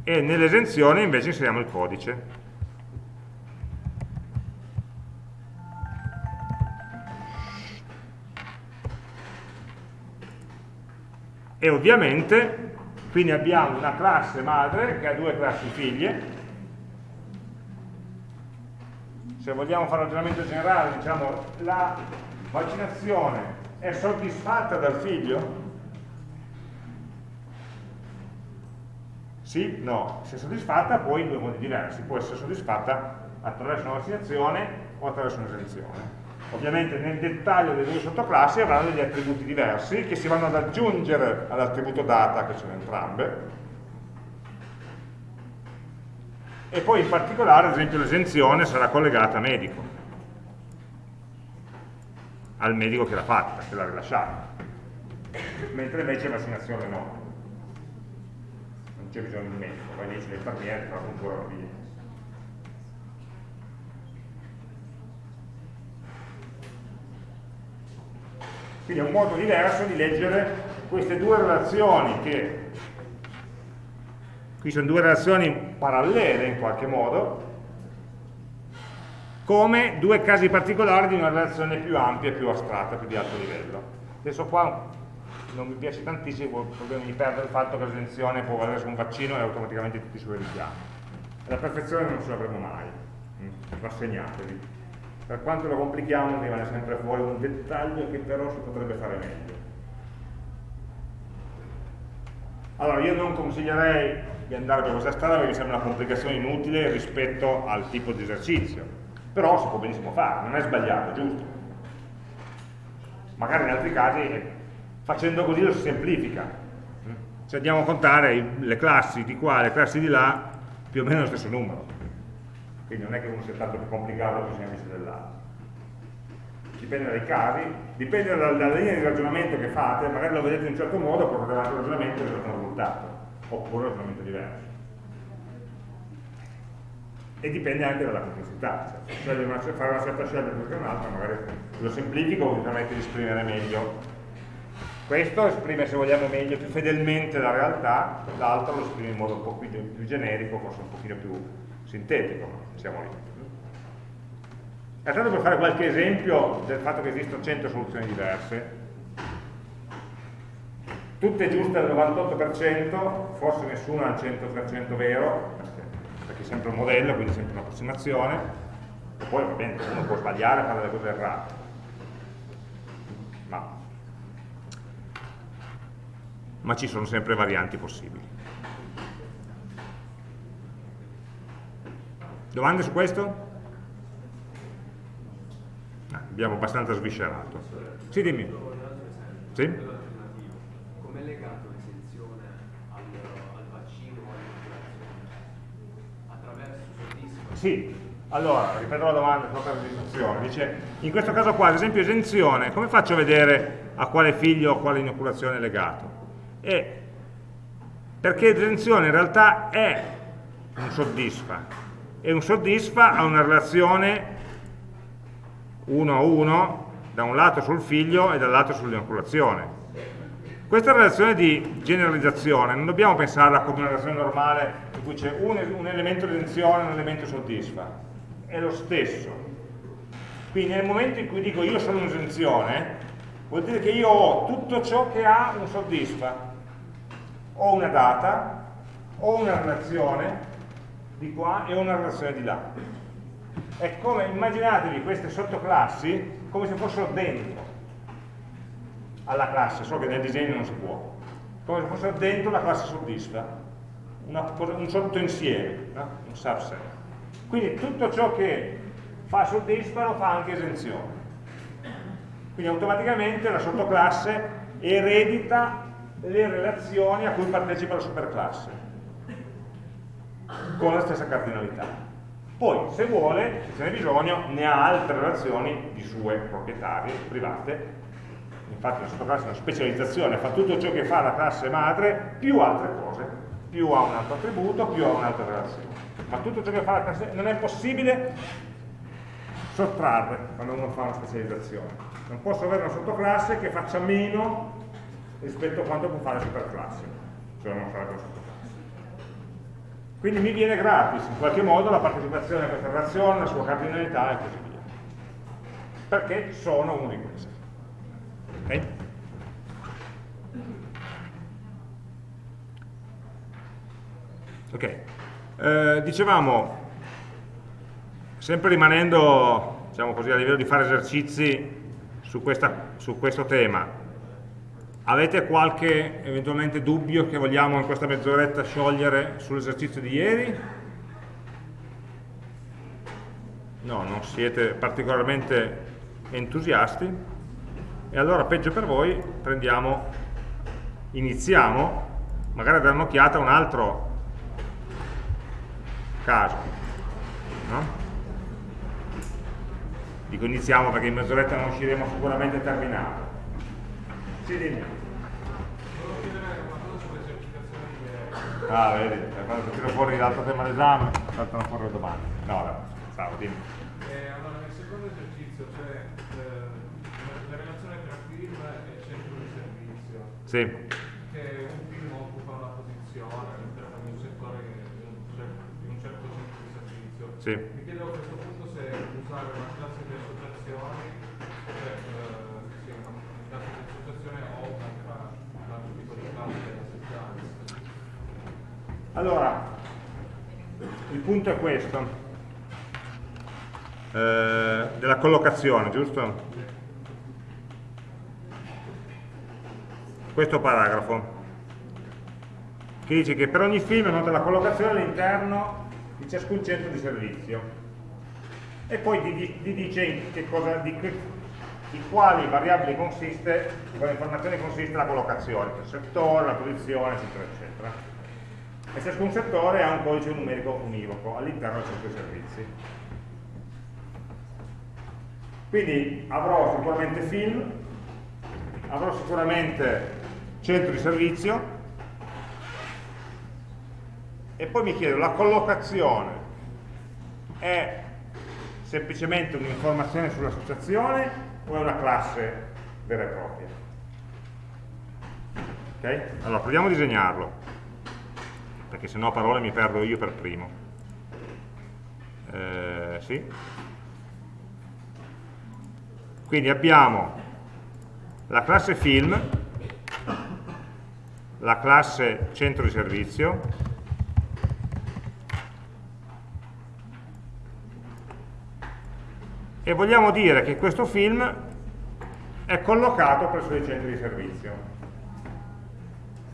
e nell'esenzione invece inseriamo il codice. E ovviamente quindi abbiamo una classe madre che ha due classi figlie. Se vogliamo fare un ragionamento generale, diciamo la vaccinazione è soddisfatta dal figlio? Sì, no. Se è soddisfatta poi in due modi diversi. Può essere soddisfatta attraverso una vaccinazione o attraverso un'esenzione. Ovviamente nel dettaglio delle due sottoclassi avranno degli attributi diversi che si vanno ad aggiungere all'attributo data che sono entrambe. E poi in particolare, ad esempio, l'esenzione sarà collegata a medico, al medico che l'ha fatta, che l'ha rilasciata, mentre invece vaccinazione no. C'è bisogno di medico, poi lì c'è l'infermiere, fa ancora via. Quindi è un modo diverso di leggere queste due relazioni che qui sono due relazioni parallele in qualche modo come due casi particolari di una relazione più ampia, più astratta, più di alto livello. Adesso qua non mi piace tantissimo, il problema mi perde il fatto che l'esenzione può valere su un vaccino e automaticamente tutti i suoi richiami. La perfezione non ce l'avremo mai, mm, rassegnatevi. Per quanto lo complichiamo rimane sempre fuori un dettaglio che però si potrebbe fare meglio. Allora io non consiglierei di andare per questa strada perché sembra una complicazione inutile rispetto al tipo di esercizio, però si può benissimo fare, non è sbagliato, giusto? Magari in altri casi facendo così lo si semplifica. Se andiamo a contare le classi di qua e le classi di là più o meno lo stesso numero. Quindi non è che uno sia tanto più complicato o più semplice dell'altro. Dipende dai casi dipende dalla, dalla, linea di ragionamento che fate magari lo vedete in un certo modo portate avanti il ragionamento e avete un risultato oppure un ragionamento diverso e dipende anche dalla complessità cioè, se fare una certa scelta più che un'altra magari lo semplifico vi permette di esprimere meglio. Questo esprime, se vogliamo meglio, più fedelmente la realtà, l'altro lo esprime in modo un po' più, più generico, forse un pochino più sintetico, siamo lì. E tanto per fare qualche esempio del fatto che esistono 100 soluzioni diverse, tutte giuste al 98%, forse nessuna al 100% vero, perché, è sempre un modello, quindi è sempre un'approssimazione, poi va bene, uno può sbagliare fare delle cose errate, ma ma ci sono sempre varianti possibili. Domande su questo? Ah, abbiamo abbastanza sviscerato. Sì, dimmi. Sì? Come è legato l'esenzione al, al vaccino o all'inoculazione? Attraverso soddisfa? Sì, allora, ripeto la domanda proprio per l'esenzione. Dice, in questo caso qua, ad esempio esenzione, come faccio a vedere a quale figlio o a quale inoculazione è legato? E perché l'esenzione in realtà è un soddisfa e un soddisfa ha una relazione 1 a 1 da un lato sul figlio e dall'altro sull'innoculazione questa relazione di generalizzazione non dobbiamo pensarla come una relazione normale in cui c'è un, un, elemento di esenzione e un elemento soddisfa. È lo stesso. Quindi nel momento in cui dico io sono un'esenzione vuol dire che io ho tutto ciò che ha un soddisfa. Ho una data, ho una relazione di qua e ho una relazione di là. È come, immaginatevi queste sottoclassi come se fossero dentro alla classe, so che nel disegno non si può, come se fossero dentro la classe soddisfa, una, un sottoinsieme, no? un subset. Quindi tutto ciò che fa soddisfa lo fa anche esenzione. Quindi automaticamente la sottoclasse eredita le relazioni a cui partecipa la superclasse. con la stessa cardinalità. Poi, se vuole, se ce n'è bisogno, ne ha altre relazioni di sue proprietarie, private. Infatti la sottoclasse è una specializzazione, fa tutto ciò che fa la classe madre, più altre cose, più ha un altro attributo, più ha un'altra relazione. Ma tutto ciò che fa la classe non è possibile sottrarre quando uno fa una specializzazione. Non posso avere una sottoclasse che faccia meno rispetto a quanto può fare la superclasse, cioè non fare la sottoclasse. Quindi mi viene gratis in qualche modo la partecipazione a questa relazione, la sua cardinalità e così via. Perché sono uno di questi. Ok? Ok. Eh, dicevamo, sempre rimanendo diciamo così, a livello di fare esercizi su, questa, su questo tema, Avete qualche eventualmente dubbio che vogliamo in questa mezz'oretta sciogliere sull'esercizio di ieri? No, non siete particolarmente entusiasti? E allora peggio per voi, prendiamo, iniziamo, magari a dare un'occhiata a un altro caso. No? Dico iniziamo perché in mezz'oretta non usciremo sicuramente terminato. Sì, dimmi. Ah, vedi, quando tiro fuori l'altro tema d'esame, saltano fuori le domande. No, no, ciao, dimmi. Eh, allora, nel secondo esercizio c'è eh, la relazione tra film e centro di servizio. Sì. Che un film occupa una posizione all'interno di un settore, di un, di un certo centro di servizio. Sì. Mi chiedo a questo punto se usare una classe di associazioni, cioè, eh, sì, una classe di associazione o un altro tipo di classe essenziale. Allora, il punto è questo, eh, della collocazione, giusto? Questo paragrafo, che dice che per ogni film nota la collocazione all'interno ciascun centro di servizio e poi ti, dice cosa, di, di quali variabili consiste, di quali informazioni consiste la collocazione, il settore, la posizione, eccetera, eccetera e ciascun settore ha un codice numerico univoco all'interno del centro di servizi. Quindi avrò sicuramente film, avrò sicuramente centro di servizio e poi mi chiedo, la collocazione è semplicemente un'informazione sull'associazione o è una classe vera e propria? Ok? Allora, proviamo a disegnarlo perché se no a parole mi perdo io per primo. Eh, sì. Quindi abbiamo la classe film, la classe centro di servizio, e vogliamo dire che questo film è collocato presso i centri di servizio.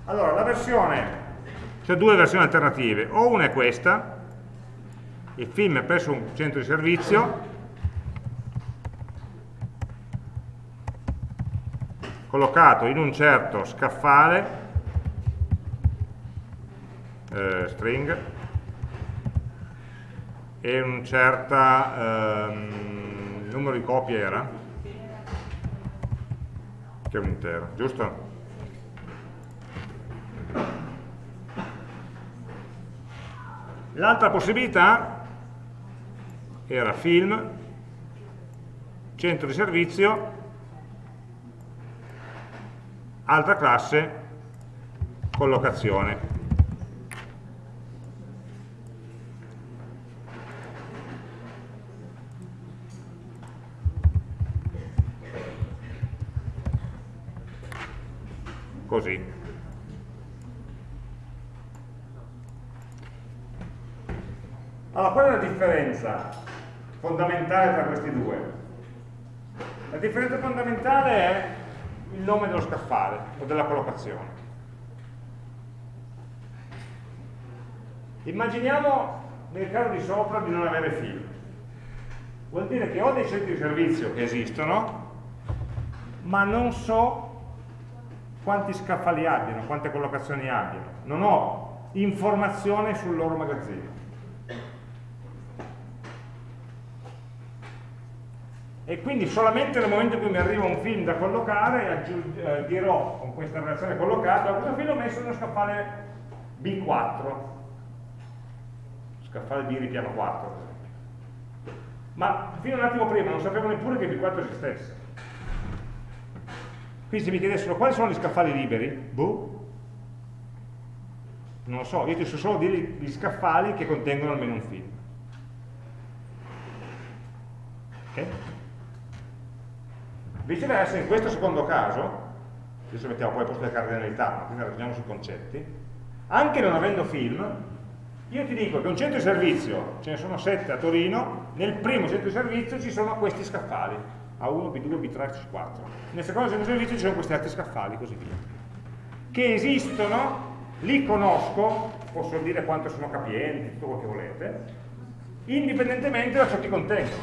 Allora, la versione c'è due versioni alternative, o una è questa, il film è presso un centro di servizio, collocato in un certo scaffale, eh, string, e un certo ehm, numero di copie era, che è un intero, giusto? L'altra possibilità era film, centro di servizio, altra classe, collocazione. Così. Allora, qual è la differenza fondamentale tra questi due? La differenza fondamentale è il nome dello scaffale o della collocazione. Immaginiamo nel caso di sopra di non avere fili. Vuol dire che ho dei centri di servizio che esistono, ma non so quanti scaffali abbiano, quante collocazioni abbiano. Non ho informazione sul loro magazzino. E quindi solamente nel momento in cui mi arriva un film da collocare eh, dirò con questa relazione collocata, questo film ho messo nello scaffale B4, scaffale B ripiano 4 per esempio. Ma fino a un attimo prima non sapevo neppure che B4 esistesse. Quindi se mi chiedessero quali sono gli scaffali liberi, boh, non lo so, io ti so solo dire gli scaffali che contengono almeno un film. Ok? Viceversa, in questo secondo caso, adesso mettiamo poi al posto delle cardinalità, ma quindi ragioniamo sui concetti, anche non avendo film, io ti dico che un centro di servizio, ce ne sono sette a Torino, nel primo centro di servizio ci sono questi scaffali, A1, B2, B3, C4. Nel secondo centro servizio ci sono questi altri scaffali, così via. Che esistono li conosco, posso dire quanto sono capienti, tutto quello che volete, indipendentemente da ciò che contengono.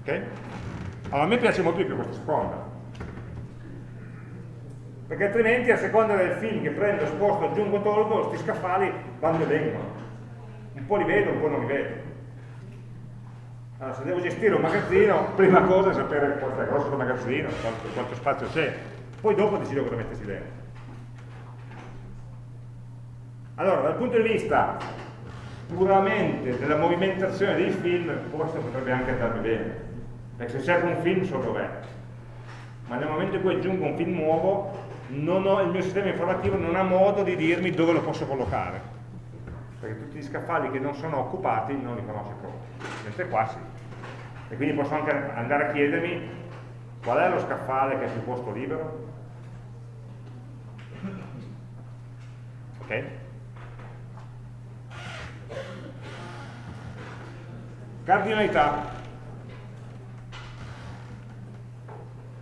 Ok? Allora a me piace molto di più questa seconda. Perché altrimenti a seconda del film che prendo, sposto, aggiungo, tolgo, questi scaffali vanno e vengono. Un po' li vedo, un po' non li vedo. Allora, se devo gestire un magazzino, prima cosa è sapere quanto è grosso il magazzino, quanto, quanto spazio c'è, poi dopo decido cosa mettersi dentro. Allora, dal punto di vista puramente della movimentazione dei film, forse potrebbe anche andarmi bene, perché se cerco un film so dov'è, ma nel momento in cui aggiungo un film nuovo, ho, il mio sistema informativo non ha modo di dirmi dove lo posso collocare, perché tutti gli scaffali che non sono occupati non li conosce proprio, mentre qua sì. E quindi posso anche andare a chiedermi qual è lo scaffale che è sul posto libero? Ok? cardinalità.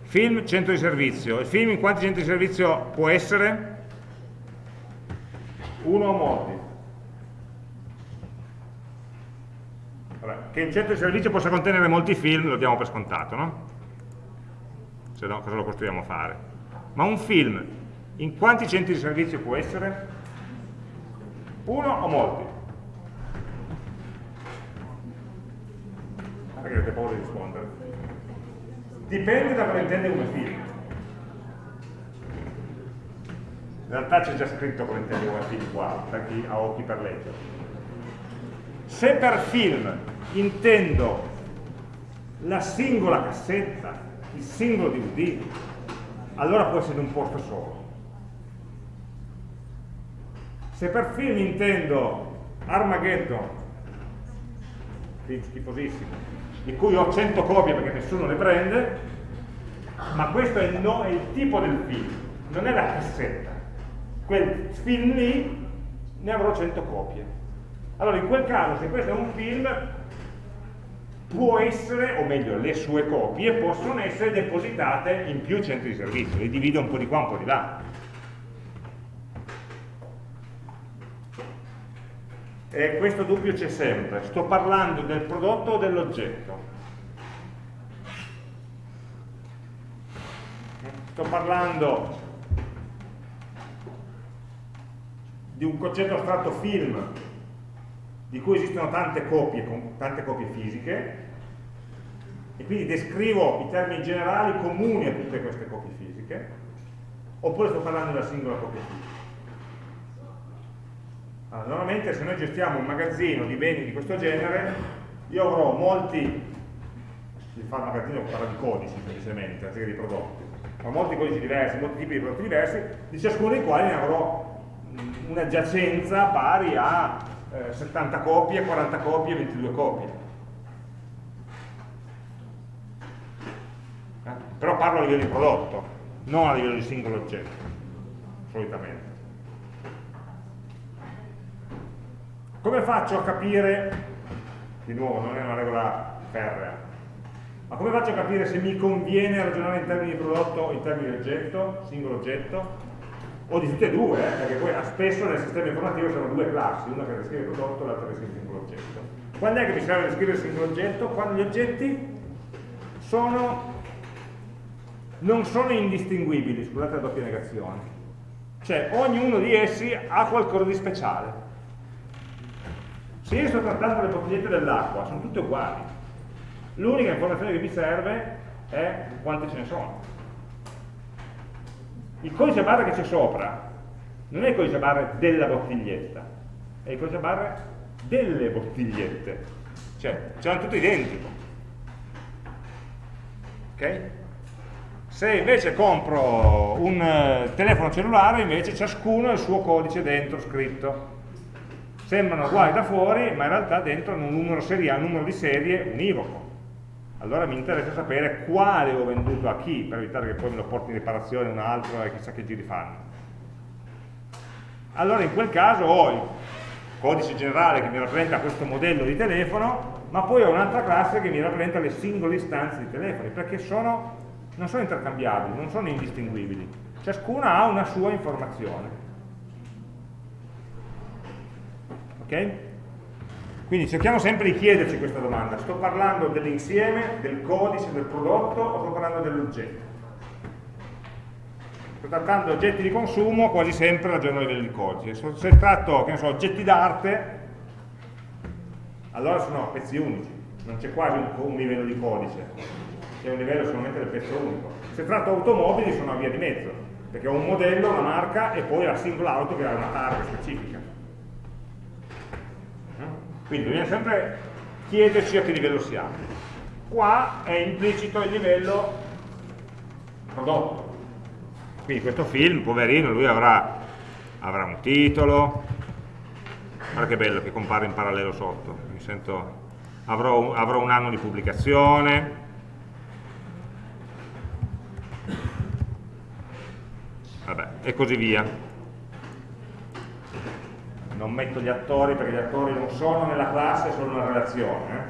Film centro di servizio. Il film in quanti centri di servizio può essere? uno o molti che il centro di servizio possa contenere molti film lo diamo per scontato, no? Se no, cosa lo costruiamo a fare? Ma un film, in quanti centri di servizio può essere? Uno o molti? Perché avete paura di rispondere? Dipende da cosa intende come film. In realtà c'è già scritto come intende come film qua, per chi ha occhi per leggere. Se per film intendo la singola cassetta, il singolo DVD, allora può essere un posto solo. Se per film intendo Armageddon, film schifosissimo, di cui ho 100 copie perché nessuno le prende, ma questo è il, no, è il tipo del film, non è la cassetta. Quel film lì ne avrò 100 copie. Allora in quel caso se questo è un film può essere, o meglio le sue copie, possono essere depositate in più centri di servizio, li divido un po' di qua, un po' di là. E questo dubbio c'è sempre, sto parlando del prodotto o dell'oggetto? Sto parlando di un concetto astratto film di cui esistono tante copie, tante copie fisiche, e quindi descrivo i termini generali comuni a tutte queste copie fisiche, oppure sto parlando della singola copia fisica. Allora, normalmente se noi gestiamo un magazzino di beni di questo genere, io avrò molti, si fa un magazzino parla di codici semplicemente, anziché di prodotti, avrò molti codici diversi, molti tipi di prodotti diversi, di ciascuno dei quali ne avrò una giacenza pari a eh, 70 copie, 40 copie, 22 copie. Eh? Però parlo a livello di prodotto, non a livello di singolo oggetto, solitamente. Come faccio a capire, di nuovo non è una regola ferrea, ma come faccio a capire se mi conviene ragionare in termini di prodotto o in termini di oggetto, singolo oggetto? O di tutte e due, eh, perché poi spesso nel sistema informativo sono due classi, una che descrive il prodotto e l'altra che descrive il singolo oggetto. Quando è che mi serve descrivere il singolo oggetto? Quando gli oggetti sono non sono indistinguibili, scusate la doppia negazione. Cioè, ognuno di essi ha qualcosa di speciale. Se io sto trattando le bottigliette dell'acqua, sono tutte uguali. L'unica informazione che mi serve è quante ce ne sono. Il codice barra che c'è sopra non è il codice barra della bottiglietta, è il codice barra delle bottigliette. Cioè, ce l'hanno tutto identico. Ok? Se invece compro un eh, telefono cellulare, invece ciascuno ha il suo codice dentro scritto. Sembrano uguali da fuori, ma in realtà dentro hanno un numero, serie, un numero di serie univoco. Allora mi interessa sapere quale ho venduto a chi, per evitare che poi me lo porti in riparazione un altro e chissà che giri fanno. Allora in quel caso ho il codice generale che mi rappresenta questo modello di telefono, ma poi ho un'altra classe che mi rappresenta le singole istanze di telefoni, perché sono non sono intercambiabili, non sono indistinguibili. Ciascuna ha una sua informazione. Ok? Quindi cerchiamo sempre di chiederci questa domanda. Sto parlando dell'insieme, del codice, del prodotto o sto parlando dell'oggetto? Sto trattando oggetti di consumo, quasi sempre ragiono a livello di codice. Se tratto, so, oggetti d'arte, allora sono pezzi unici, non c'è quasi un, un livello di codice che è un livello solamente del pezzo unico. Se tratto automobili sono a via di mezzo, perché ho un modello, una marca e poi la singola auto che ha una targa specifica. Quindi bisogna sempre chiederci a che livello siamo. Qua è implicito il livello prodotto. Quindi questo film, poverino, lui avrà, avrà un titolo, guarda che bello che compare in parallelo sotto, sento, avrò, avrò un anno di pubblicazione, vabbè, e così via. Non metto gli attori perché gli attori non sono nella classe, sono una relazione. Eh?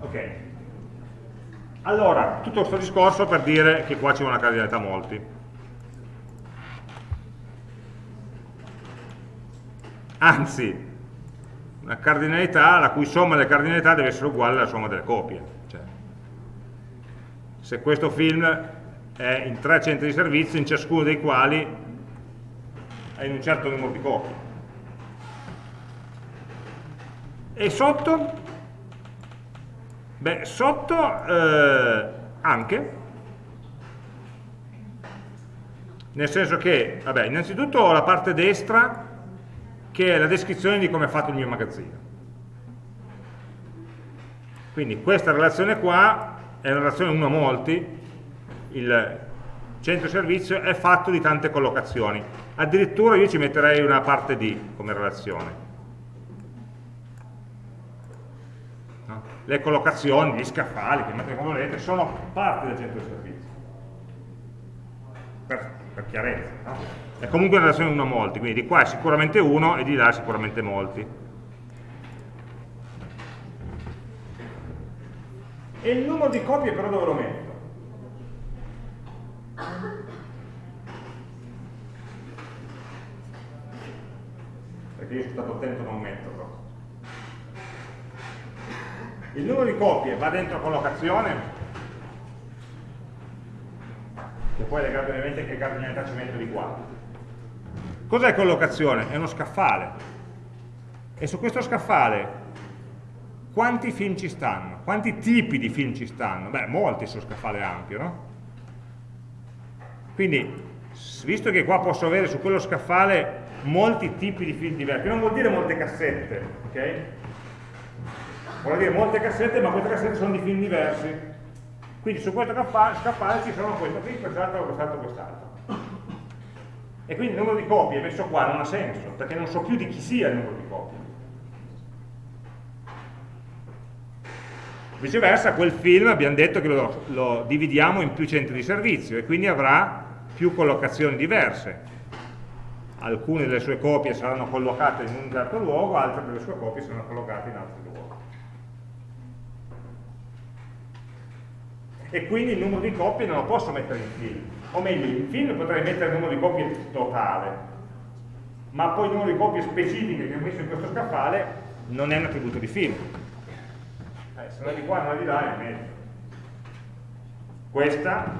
Ok. Allora, tutto questo discorso per dire che qua c'è una cardinalità molti. Anzi, una cardinalità la cui somma delle cardinalità deve essere uguale alla somma delle copie. Cioè, se questo film è in tre centri di servizio, in ciascuno dei quali in un certo numero di copie. E sotto? Beh, sotto eh, anche, nel senso che, vabbè, innanzitutto ho la parte destra che è la descrizione di come è fatto il mio magazzino. Quindi questa relazione qua è una relazione 1 a molti, il centro servizio è fatto di tante collocazioni. Addirittura io ci metterei una parte D come relazione. No? Le collocazioni, gli scaffali, chiamate come volete, sono parte del centro servizio. Per, per chiarezza. No? È comunque una relazione 1 a molti, quindi di qua è sicuramente uno e di là è sicuramente molti. E il numero di copie però dove lo metto? Perché io sono stato attento a non metterlo il numero di copie va dentro collocazione che poi è legato ovviamente che cardinalità ci metto di qua cos'è collocazione? è uno scaffale e su questo scaffale quanti film ci stanno? quanti tipi di film ci stanno? beh molti su scaffale ampio no? Quindi, visto che qua posso avere su quello scaffale molti tipi di film diversi, non vuol dire molte cassette, ok? Vuol dire molte cassette, ma queste cassette sono di film diversi. Quindi su questo scaffale ci sono questo film, quest'altro, quest'altro, quest'altro. E quindi il numero di copie messo qua non ha senso, perché non so più di chi sia il numero di copie. Viceversa, quel film abbiamo detto che lo, lo dividiamo in più centri di servizio e quindi avrà più collocazioni diverse. Alcune delle sue copie saranno collocate in un certo luogo, altre delle sue copie saranno collocate in altri luoghi. E quindi il numero di copie non lo posso mettere in film. O meglio, in film potrei mettere il numero di copie totale, ma poi il numero di copie specifiche che ho messo in questo scaffale non è un attributo di film. Non è di qua è di là è meglio. questa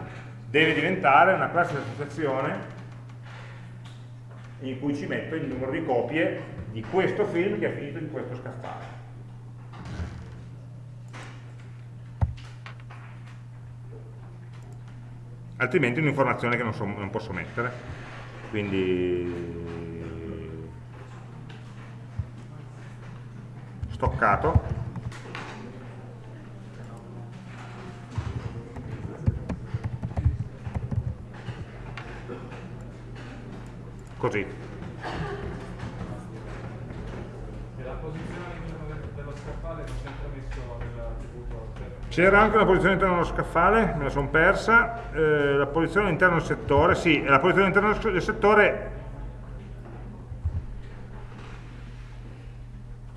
deve diventare una classe di associazione in cui ci metto il numero di copie di questo film che è finito in questo scaffale. Altrimenti è un'informazione che non, so, non posso mettere. Quindi stoccato così. E la posizione all'interno dello scaffale non sempre messo nell'attributo? C'era anche una posizione all'interno dello scaffale, me la sono persa, eh, la posizione all'interno del settore, sì, la posizione all'interno del settore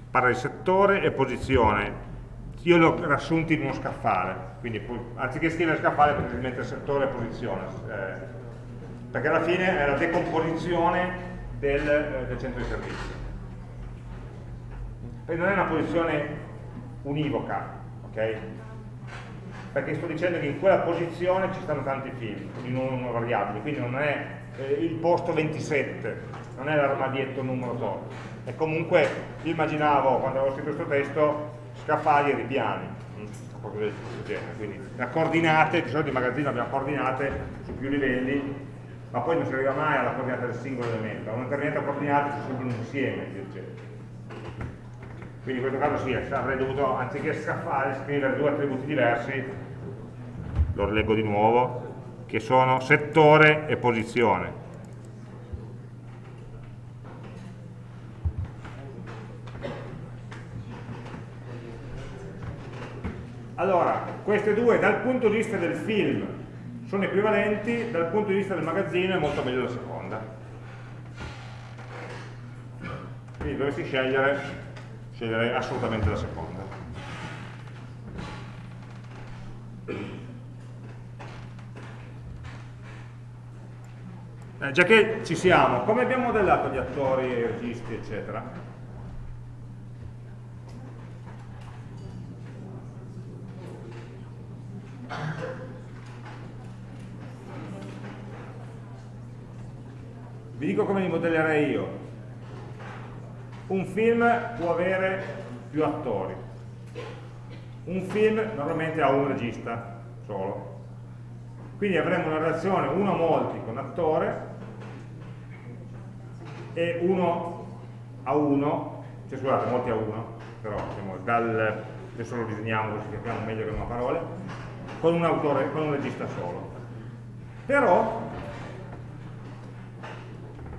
parla di settore e posizione, io li ho riassunti in uno scaffale, quindi anziché scrivere scaffale potete mettere settore e posizione. Eh, perché alla fine è la decomposizione del, eh, del centro di servizio. E non è una posizione univoca, ok? Perché sto dicendo che in quella posizione ci stanno tanti film, in una variabile, quindi non è eh, il posto 27, non è l'armadietto numero tot. E comunque immaginavo, quando avevo scritto questo testo, scaffali e ripiani, mm, qualcosa del genere. Quindi le coordinate, di solito in magazzino abbiamo coordinate su più livelli, ma poi non si arriva mai alla coordinata del singolo elemento, a una determinata coordinata c'è sempre un insieme di oggetti. Quindi in questo caso sì, avrei dovuto, anziché scaffare, scrivere due attributi diversi, lo leggo di nuovo, che sono settore e posizione. Allora, queste due dal punto di vista del film sono equivalenti, dal punto di vista del magazzino è molto meglio la seconda. Quindi dovessi scegliere, sceglierei assolutamente la seconda. Eh, già che ci siamo, come abbiamo modellato gli attori, i registi, eccetera? Vi dico come li modellerei io. Un film può avere più attori. Un film normalmente ha un regista solo. Quindi avremo una relazione uno a molti con attore e uno a uno, cioè scusate, molti a uno, però diciamo, dal, adesso lo disegniamo così capiamo meglio che non a parole, con un autore, con un regista solo. Però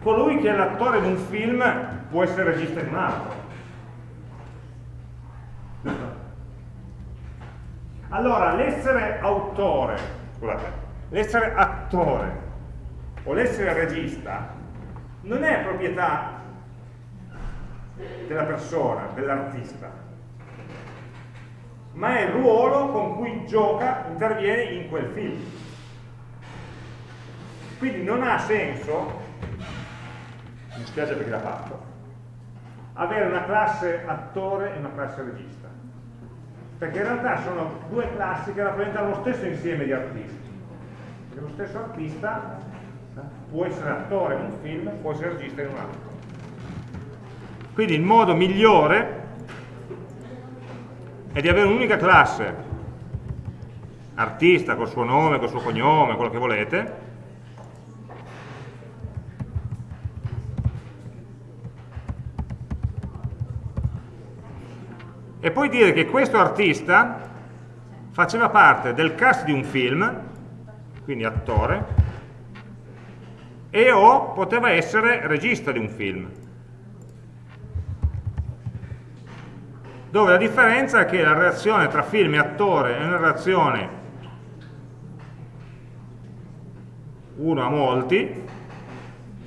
colui che è l'attore di un film può essere regista di un altro. Allora, l'essere autore, scusate, l'essere attore o l'essere regista non è proprietà della persona, dell'artista, ma è il ruolo con cui gioca, interviene in quel film. Quindi non ha senso mi spiace perché l'ha fatto, avere una classe attore e una classe regista. Perché in realtà sono due classi che rappresentano lo stesso insieme di artisti. Perché lo stesso artista può essere attore in un film, può essere regista in un altro. Quindi il modo migliore è di avere un'unica classe, artista col suo nome, col suo cognome, quello che volete, e poi dire che questo artista faceva parte del cast di un film, quindi attore, e o poteva essere regista di un film. Dove la differenza è che la relazione tra film e attore è una relazione uno a molti,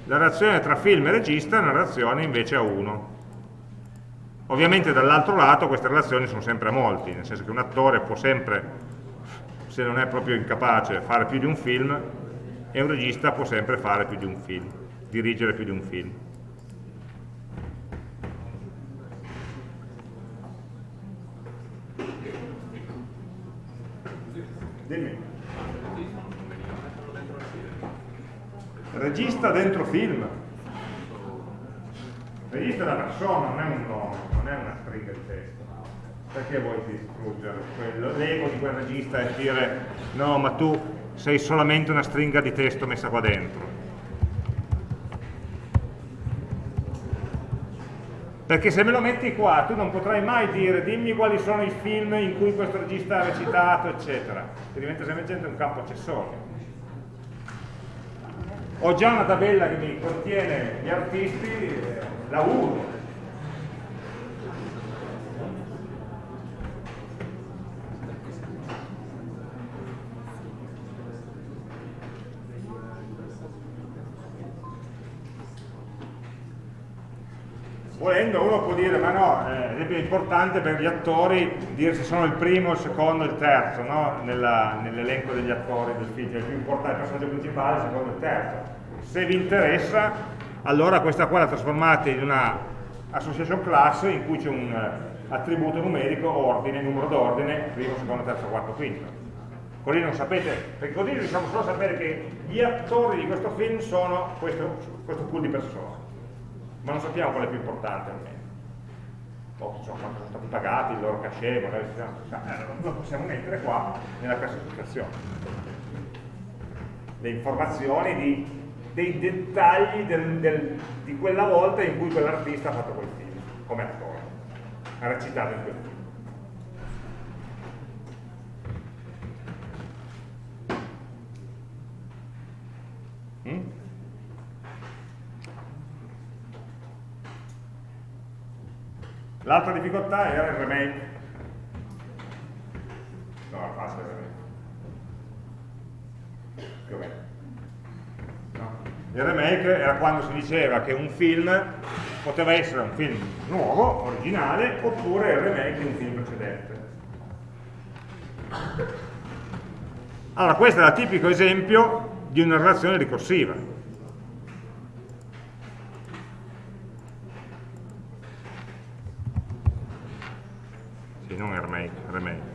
la relazione tra film e regista è una relazione invece a uno. Ovviamente dall'altro lato queste relazioni sono sempre a molti, nel senso che un attore può sempre, se non è proprio incapace, fare più di un film e un regista può sempre fare più di un film, dirigere più di un film. Dimmi. Regista dentro film. Regista è una persona, non perché vuoi distruggere l'ego di quel regista e dire no, ma tu sei solamente una stringa di testo messa qua dentro? Perché se me lo metti qua, tu non potrai mai dire dimmi quali sono i film in cui questo regista ha recitato, eccetera. Che diventa semplicemente un campo accessorio. Ho già una tabella che mi contiene gli artisti, eh, la uso, volendo uno può dire ma no, eh, è importante per gli attori dire se sono il primo, il secondo, il terzo no? nell'elenco degli attori del film, il più importante, il personaggio principale, il secondo e il terzo. Se vi interessa allora questa qua la trasformate in una association class in cui c'è un uh, attributo numerico, ordine, numero d'ordine, primo, secondo, terzo, quarto, quinto. Così non sapete, perché così riusciamo solo a sapere che gli attori di questo film sono questo, questo pool di persone ma non sappiamo qual è più importante almeno. O insomma, quanto sono stati pagati, il loro cachet, magari eh, lo possiamo mettere qua nella classificazione. Le informazioni di, dei dettagli del, del, di quella volta in cui quell'artista ha fatto quel film come attore. Ha recitato in quel film. Mm? L'altra difficoltà era il remake. No, era facile il remake. Più o meno. No. Il remake era quando si diceva che un film poteva essere un film nuovo, originale, oppure il remake di un film precedente. Allora, questo è il tipico esempio di una relazione ricorsiva. non remake, remake.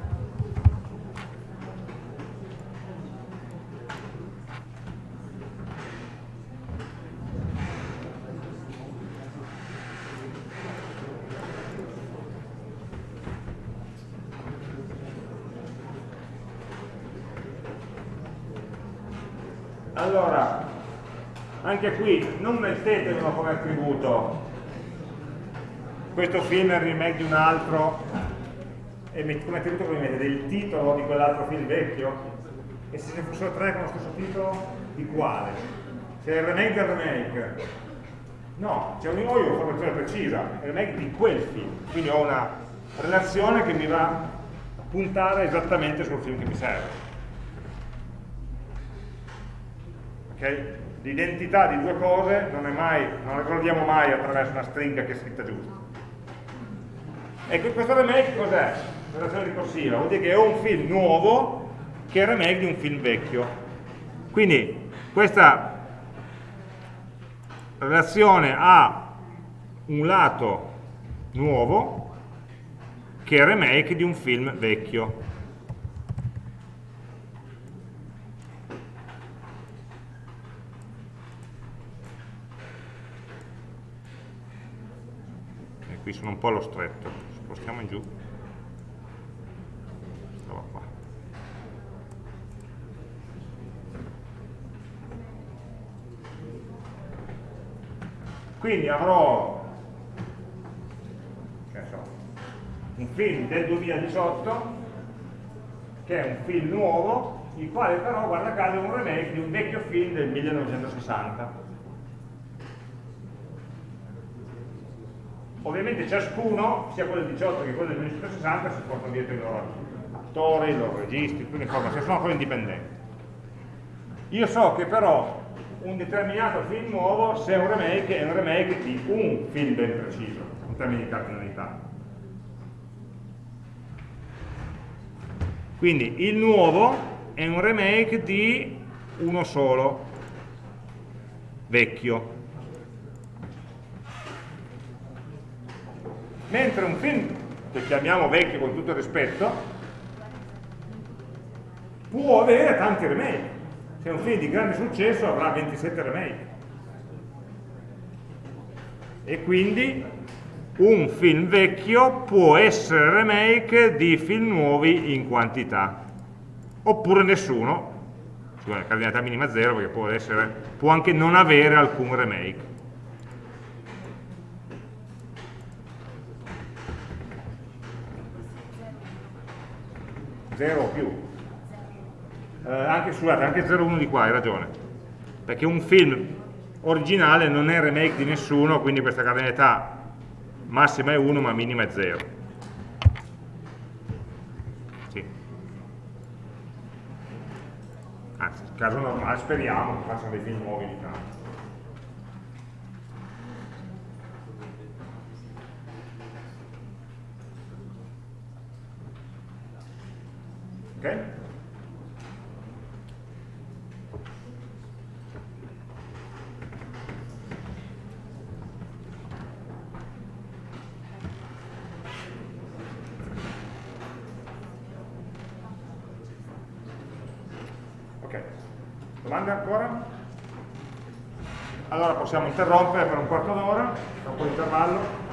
Allora, anche qui non mettetelo come attributo. Questo film è il remake di un altro e come attributo come mettete il titolo di quell'altro film vecchio? E se ce ne fossero tre con lo stesso titolo di quale? se è il remake del remake. No, c'è un io ho un'informazione precisa il remake di quel film. Quindi ho una relazione che mi va a puntare esattamente sul film che mi serve. Ok? L'identità di due cose non, è mai, non la ricordiamo mai attraverso una stringa che è scritta giusta e questo remake cos'è? relazione ricorsiva, vuol dire che ho un film nuovo che è remake di un film vecchio. Quindi questa relazione ha un lato nuovo che è remake di un film vecchio. Sono un po' allo stretto, spostiamo in giù. Quindi avrò so, un film del 2018 che è un film nuovo, il quale però, guarda caso, è un remake di un vecchio film del 1960. Ovviamente ciascuno, sia quello del 18 che quello del 1960, si portano dietro i loro attori, i loro registi, tutte le informazioni, sono ancora indipendenti. Io so che però un determinato film nuovo se è un remake è un remake di un film ben preciso in termini di cardinalità quindi il nuovo è un remake di uno solo vecchio mentre un film che chiamiamo vecchio con tutto il rispetto può avere tanti remake Se un film di grande successo avrà 27 remake. E quindi un film vecchio può essere remake di film nuovi in quantità. Oppure nessuno, scusate, cardinalità minima 0 perché può, essere, può anche non avere alcun remake. 0 o più. Eh, anche, scusate, anche 0,1 di qua, hai ragione. Perché un film originale non è remake di nessuno, quindi questa cardinalità massima è 1 ma minima è 0. Sì. Anzi, caso normale speriamo che facciano dei film nuovi di tanto. Ok? Ok, domande ancora? Allora possiamo interrompere per un quarto d'ora, tra un po' di intervallo.